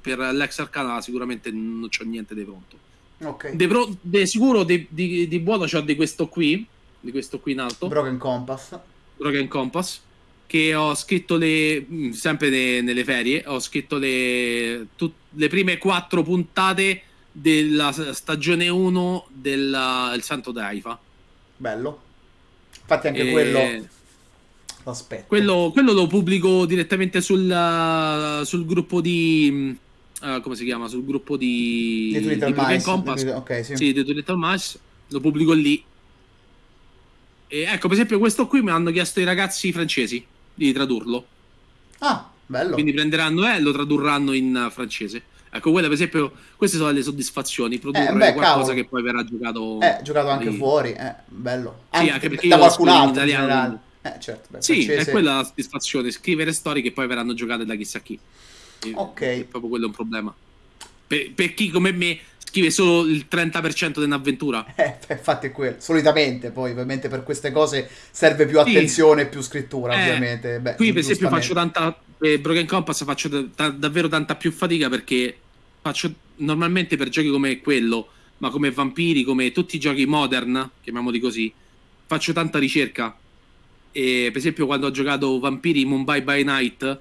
per l'ex arcana sicuramente non c'ho niente di pronto Ok. di, pro- di sicuro di, di, di buono c'ho di questo qui di questo qui in alto Broken Compass. Broken Compass che ho scritto le mh, sempre ne- nelle ferie ho scritto le, tut- le prime quattro puntate della stagione 1 del Santo d'Aifa Bello. Infatti anche E- quello l'aspetto. Quello, quello lo pubblico direttamente sul, sul gruppo di. Uh, come si chiama? Sul gruppo di. Di Twitter di Mice, Compass. Ok, sì. Sì, di Twitter Mice. Lo pubblico lì. E ecco, per esempio, questo qui mi hanno chiesto i ragazzi francesi di tradurlo. Ah, bello. Quindi prenderanno e lo tradurranno in uh, francese. Ecco, quelle per esempio, queste sono le soddisfazioni. Produrre Eh, beh, qualcosa cavolo. che poi verrà giocato. Eh, giocato anche lì. fuori, eh, bello. Sì, anche perché da qualcun in altro in italiano, generale. Eh, certo, beh, Sì, francese- è quella la soddisfazione, scrivere storie che poi verranno giocate da chissà chi. Ok. È proprio quello un problema. Per, per chi come me scrive solo il 30% di un'avventura. Eh, infatti è quello. Solitamente, poi, ovviamente, per queste cose serve più Sì. attenzione e più scrittura, Eh, ovviamente. Beh, Qui, per esempio, faccio tanta. Per Broken Compass faccio da- da- davvero tanta più fatica perché faccio normalmente per giochi come quello, ma come Vampiri, come tutti i giochi modern, chiamiamoli così, faccio tanta ricerca. E per esempio, quando ho giocato Vampiri Mumbai by Night,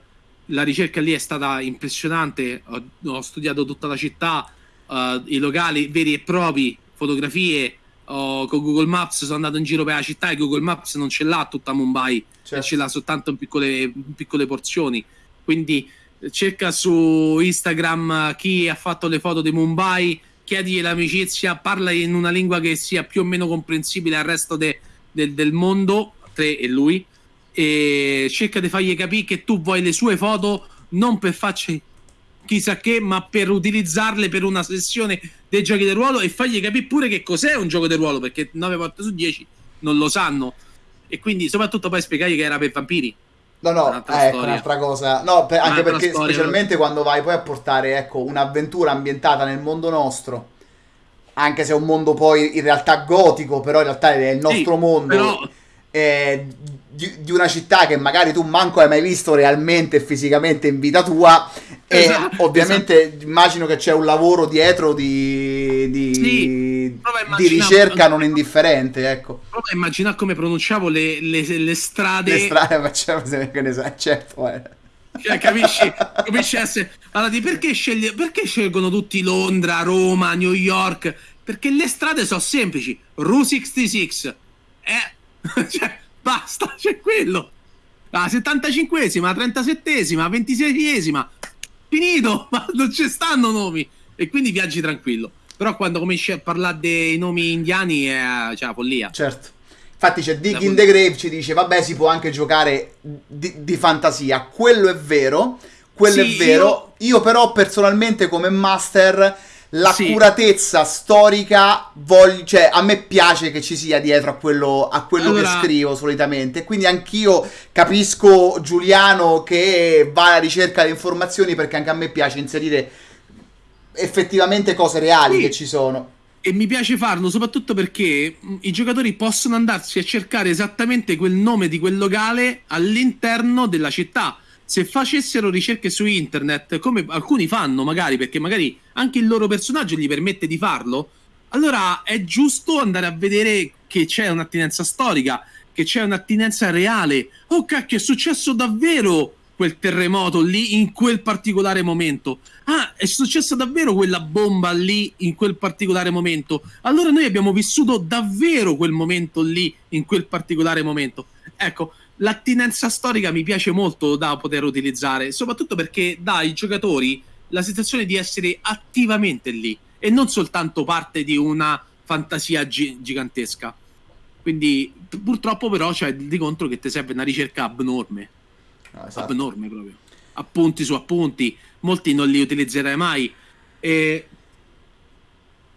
la ricerca lì è stata impressionante. Ho, ho studiato tutta la città, eh, i locali veri e propri, fotografie. ho- con Google Maps sono andato in giro per la città e Google Maps non ce l'ha tutta Mumbai Certo. ce l'ha soltanto in piccole, in piccole porzioni. Quindi eh, cerca su Instagram chi ha fatto le foto di Mumbai, chiedigli l'amicizia, parla in una lingua che sia più o meno comprensibile al resto de- del- del mondo, te e lui, e cerca di fargli capire che tu vuoi le sue foto non per farci chissà che, ma per utilizzarle per una sessione dei giochi del ruolo e fargli capire pure che cos'è un gioco del ruolo, perché 9 volte su 10 non lo sanno. E quindi soprattutto poi spiegare che era per vampiri. No, no, Un'altra ecco, storia. un'altra cosa. No, per- anche perché storia. specialmente quando vai poi a portare, ecco, un'avventura ambientata nel mondo nostro, anche se è un mondo poi in realtà gotico, però in realtà è il nostro Sì, mondo, Però eh, di, di una città che magari tu manco hai mai visto realmente e fisicamente in vita tua, Esatto, e ovviamente immagino che c'è un lavoro dietro di, di, Sì, di ricerca non indifferente, ecco. prova a immaginare come pronunciavo le, le- le strade. Le strade facciamo che ne sai, certo, eh. Cioè, capisci? capisci essere... Allora, perché, sceglie... perché scelgono tutti Londra, Roma, New York? Perché le strade sono semplici. Route 66. Eh, cioè, basta, c'è quello. La 75esima, 37esima, 26esima. Finito, ma non ci stanno nomi. E quindi viaggi tranquillo. Però quando cominci a parlare dei nomi indiani è cioè, la follia. Certo. Infatti c'è Dig in the Grave ci dice, vabbè si può anche giocare di, di fantasia. Quello è vero, quello sì, è vero. Io... io però personalmente come master l'accuratezza sì. storica, voglio, cioè a me piace che ci sia dietro a quello, a quello allora... che scrivo solitamente. Quindi anch'io capisco Giuliano che va alla ricerca di informazioni perché anche a me piace inserire effettivamente cose reali sì. che ci sono. E mi piace farlo soprattutto perché i giocatori possono andarsi a cercare esattamente quel nome di quel locale all'interno della città. Se facessero ricerche su internet, come alcuni fanno magari, perché magari anche il loro personaggio gli permette di farlo, allora è giusto andare a vedere che c'è un'attinenza storica, che c'è un'attinenza reale. Oh cacchio, è successo davvero quel terremoto lì in quel particolare momento. Ah, è successa davvero quella bomba lì in quel particolare momento. Allora noi abbiamo vissuto davvero quel momento lì in quel particolare momento. Ecco, l'attinenza storica mi piace molto da poter utilizzare, soprattutto perché dà ai giocatori la sensazione di essere attivamente lì e non soltanto parte di una fantasia gi- gigantesca. Quindi purtroppo però c'è di contro che ti serve una ricerca abnorme no, esatto. abnorme proprio. Appunti su appunti, molti non li utilizzerai mai. E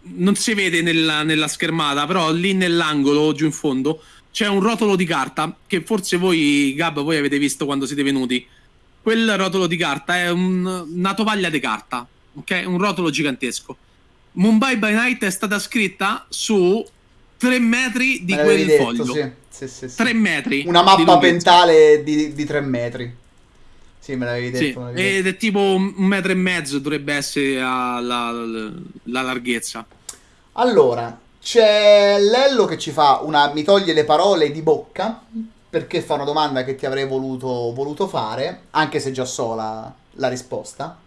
non si vede nella, nella schermata, però lì nell'angolo, giù in fondo, c'è un rotolo di carta che forse voi, Gab, voi avete visto quando siete venuti. Quel rotolo di carta è un, una tovaglia di carta, ok? Un rotolo gigantesco. Mumbai by Night è stata scritta su 3 metri di quel detto, foglio. Sì. Sì, sì, sì. 3 metri. Una mappa di pentale di, di 3 metri. Sì, me l'avevi detto. Sì, ed è tipo un metro e mezzo dovrebbe essere la, la, la larghezza. Allora, c'è Lello che ci fa una... mi toglie le parole di bocca perché fa una domanda che ti avrei voluto, voluto fare, anche se già so la, la risposta.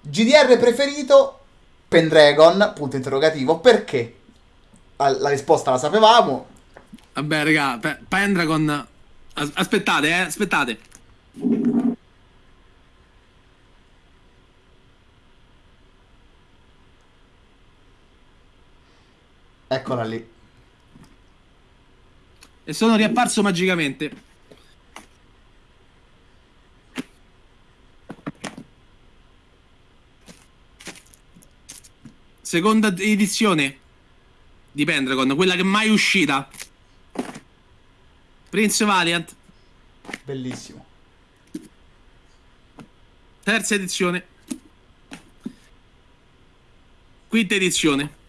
GDR preferito? Pendragon, punto interrogativo, perché? La risposta la sapevamo, Vabbè, raga, Pendragon... As- aspettate, eh, aspettate. Eccola lì. E sono riapparso magicamente. Seconda edizione di Pendragon, quella che è mai uscita. Prince Valiant. Bellissimo. Terza edizione. Quinta edizione.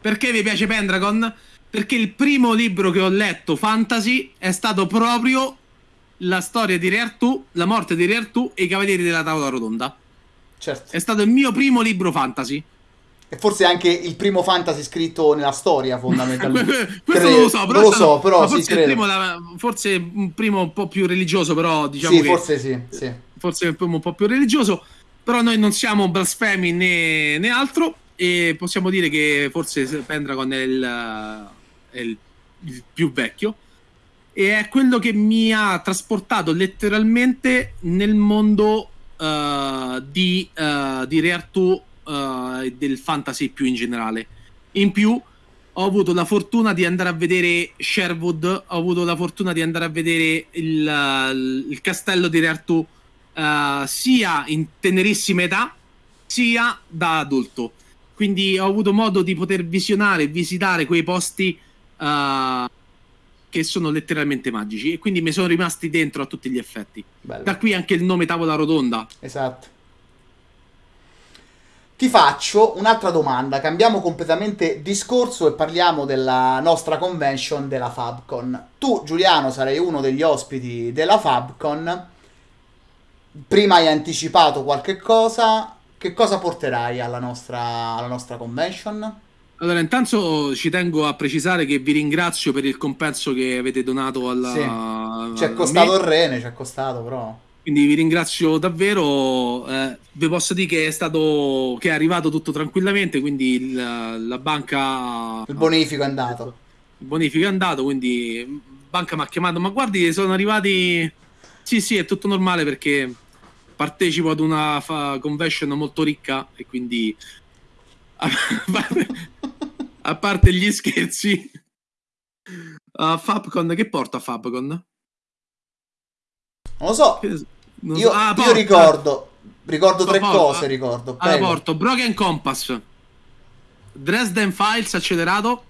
Perché vi piace Pendragon? Perché il primo libro che ho letto fantasy è stato proprio la storia di Re Artù, la morte di Re Artù e i Cavalieri della Tavola Rotonda. Certo. È stato il mio primo libro fantasy. E forse anche il primo fantasy scritto nella storia, fondamentalmente. Questo non lo so, però, non lo so, però forse, sì, il primo, forse un primo un po' più religioso, però diciamo sì, che, forse sì, sì. Forse un po' più religioso, però noi non siamo blasfemi né, né altro e possiamo dire che forse Pendragon è il, è il, il più vecchio e è quello che mi ha trasportato letteralmente nel mondo uh, di, uh, di Re Artù uh, del fantasy più in generale. In più ho avuto la fortuna di andare a vedere Sherwood, ho avuto la fortuna di andare a vedere il, il castello di Re Artù uh, sia in tenerissima età sia da adulto. Quindi ho avuto modo di poter visionare e visitare quei posti uh, che sono letteralmente magici e quindi mi sono rimasti dentro a tutti gli effetti. Bello. Da qui anche il nome Tavola Rotonda. Esatto. Ti faccio un'altra domanda, cambiamo completamente discorso e parliamo della nostra convention della Fabcon. Tu, Giuliano, sarai uno degli ospiti della Fabcon. Prima hai anticipato qualche cosa. Che cosa porterai alla nostra, alla nostra convention? Allora, intanto ci tengo a precisare che vi ringrazio per il compenso che avete donato alla. Sì. Ci è costato il rene, ci è costato, però. Quindi vi ringrazio davvero. Eh, vi posso dire che è stato che è arrivato tutto tranquillamente. Quindi il, la banca. Il bonifico è andato. Il bonifico è andato. Quindi banca mi ha chiamato. Ma guardi, sono arrivati. Sì, sì, è tutto normale perché partecipo ad una convention molto ricca e quindi a parte, a parte gli scherzi, uh, Fabcon che porta Fabcon? Non lo so. Non io, so. Ah, io ricordo, ricordo tre porta- cose, ricordo. Allora, Prego. porto Broken Compass, Dresden Files accelerato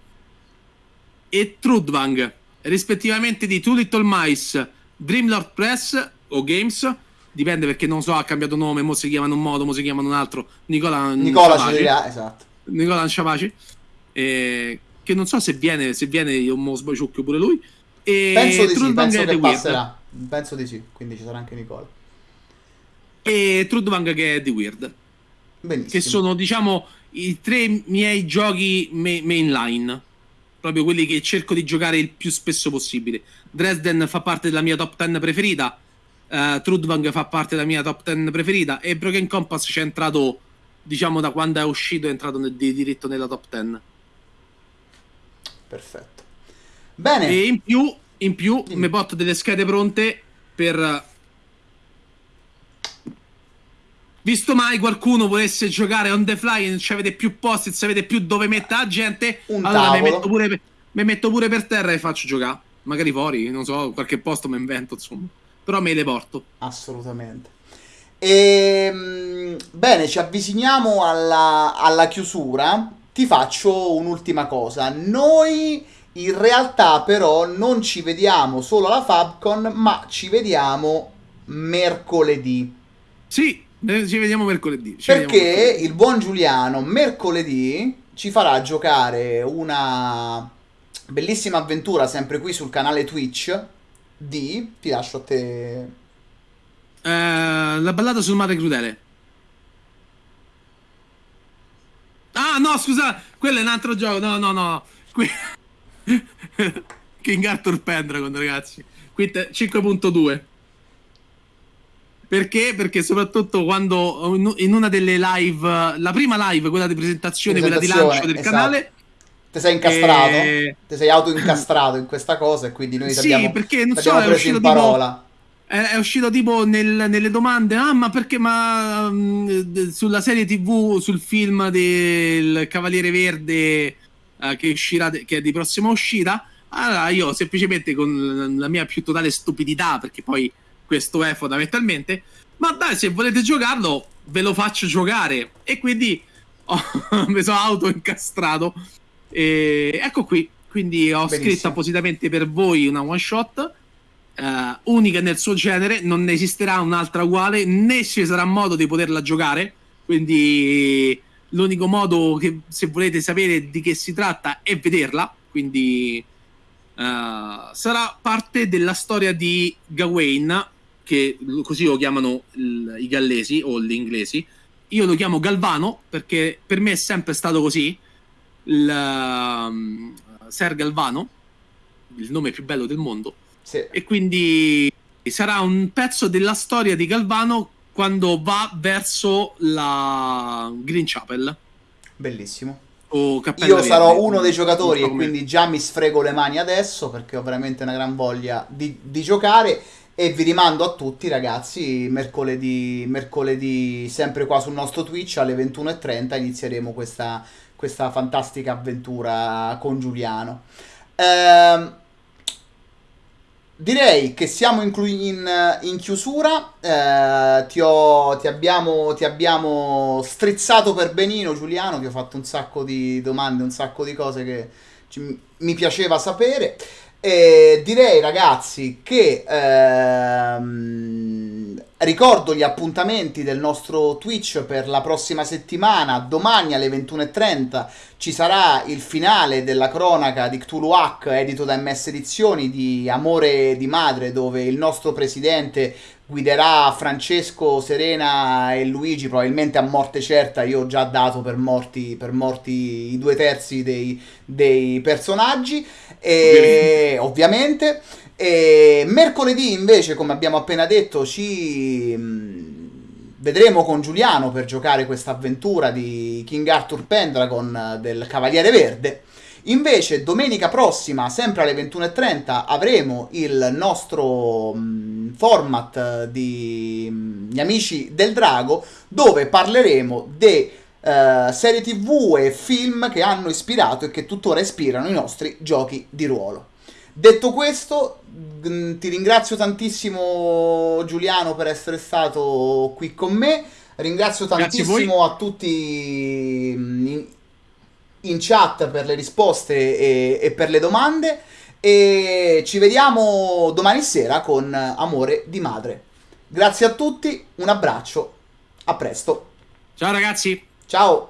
e Trudvang, rispettivamente di Two Little Mice, Dreamlord Press o Games, dipende perché non so, ha cambiato nome, mo si chiamano un modo, mo si chiamano un altro. Nicola Nicola Ciapaci. ci dirà, esatto. Nicola Ciapaci, eh, che non so se viene, se viene io mo sbaciucchio pure lui. E Penso di sì, Trudvang penso che Weird. passerà. Penso di sì, quindi ci sarà anche Nicola. E Trudvang che è The Weird. Benissimo. che sono diciamo i tre miei giochi ma- mainline proprio quelli che cerco di giocare il più spesso possibile Dresden fa parte della mia top 10 preferita uh, Trudvang fa parte della mia top 10 preferita e Broken Compass c'è entrato diciamo da quando è uscito è entrato nel- di diritto nella top 10 Perfetto. Bene. e in più in più mi porto delle schede pronte per Visto mai qualcuno volesse giocare on the fly e non ci avete più posti, se avete più dove mettere la gente, Un allora mi metto, pure, mi metto pure per terra e faccio giocare. Magari fuori, non so, qualche posto mi invento, insomma. Però me le porto. Assolutamente. Ehm, bene, ci avviciniamo alla, alla chiusura. Ti faccio un'ultima cosa. Noi in realtà però non ci vediamo solo alla Fabcon, ma ci vediamo mercoledì. Sì, eh, ci vediamo mercoledì. ci vediamo Perché mercoledì. il buon Giuliano mercoledì ci farà giocare una bellissima avventura sempre qui sul canale Twitch di... Ti lascio a te... Eh, la ballata sul mare crudele. Ah, no, scusa, quello è un altro gioco. No, no, no. Qui... King Arthur Pendragon, ragazzi. Qui te- 5.2. Perché? Perché soprattutto quando in- una delle live, la prima live, quella di presentazione, quella di Presentazione, lancio del esatto. canale, Ti sei incastrato? Eh, Ti sei autoincastrato in questa cosa e quindi noi Sì, abbiamo, perché non so, preso in uscito tipo- parola. È, uscito tipo nel- nelle domande, ah ma perché ma mm, d- sulla serie tv, sul film del Cavaliere Verde eh, che uscirà, che è di prossima uscita, allora io semplicemente con la mia più totale stupidità, perché poi questo è fondamentalmente, ma dai se volete giocarlo ve lo faccio giocare e quindi ho, mi sono auto incastrato e ecco qui, quindi ho Benissimo. scritto appositamente per voi una one shot eh, unica nel suo genere, non ne esisterà un'altra uguale, né ci sarà modo di poterla giocare. Quindi l'unico modo che se volete sapere di che si tratta è vederla. Quindi eh, sarà parte della storia di Gawain, che così lo chiamano il- i gallesi o gli inglesi. Io lo chiamo Galvano perché per me è sempre stato così. Il, um, Ser Galvano, il nome più bello del mondo Sì. e quindi sarà un pezzo della storia di Galvano quando va verso la Green Chapel Bellissimo. Io Verde. sarò uno dei giocatori e quindi già mi sfrego le mani adesso perché ho veramente una gran voglia di, di giocare e vi rimando a tutti ragazzi mercoledì, mercoledì sempre qua sul nostro Twitch alle 21.30 inizieremo questa, questa fantastica avventura con Giuliano. Ehm, direi che siamo in, in- in chiusura. Eh, ti, ho- ti abbiamo, ti abbiamo strizzato per benino, Giuliano. Ti ho fatto un sacco di domande, un sacco di cose che ci- mi piaceva sapere. E direi, ragazzi, che ehm, ricordo gli appuntamenti del nostro Twitch per la prossima settimana. Domani alle 21.30 ci sarà il finale della cronaca di Cthulhu Hack, edito da MS Edizioni, di Amore di Madre, dove il nostro presidente guiderà Francesco, Serena e Luigi, probabilmente a morte certa. Io ho già dato per morti, per morti i due terzi dei, dei personaggi, e, ovviamente. E mercoledì invece, come abbiamo appena detto, ci mh, vedremo con Giuliano per giocare questa avventura di King Arthur Pendragon del Cavaliere Verde. Invece, domenica prossima, sempre alle 21.30, avremo il nostro mh, format di mh, Gli Amici del Drago, dove parleremo de eh, serie tv e film che hanno ispirato e che tuttora ispirano i nostri giochi di ruolo. Detto questo, mm, ti ringrazio tantissimo Giuliano per essere stato qui con me. Ringrazio Grazie a tantissimo a, tutti mm, in, in chat per le risposte e, e per le domande. E ci vediamo domani sera con Amore di Madre. Grazie a tutti, un abbraccio, a presto. Ciao ragazzi. Ciao!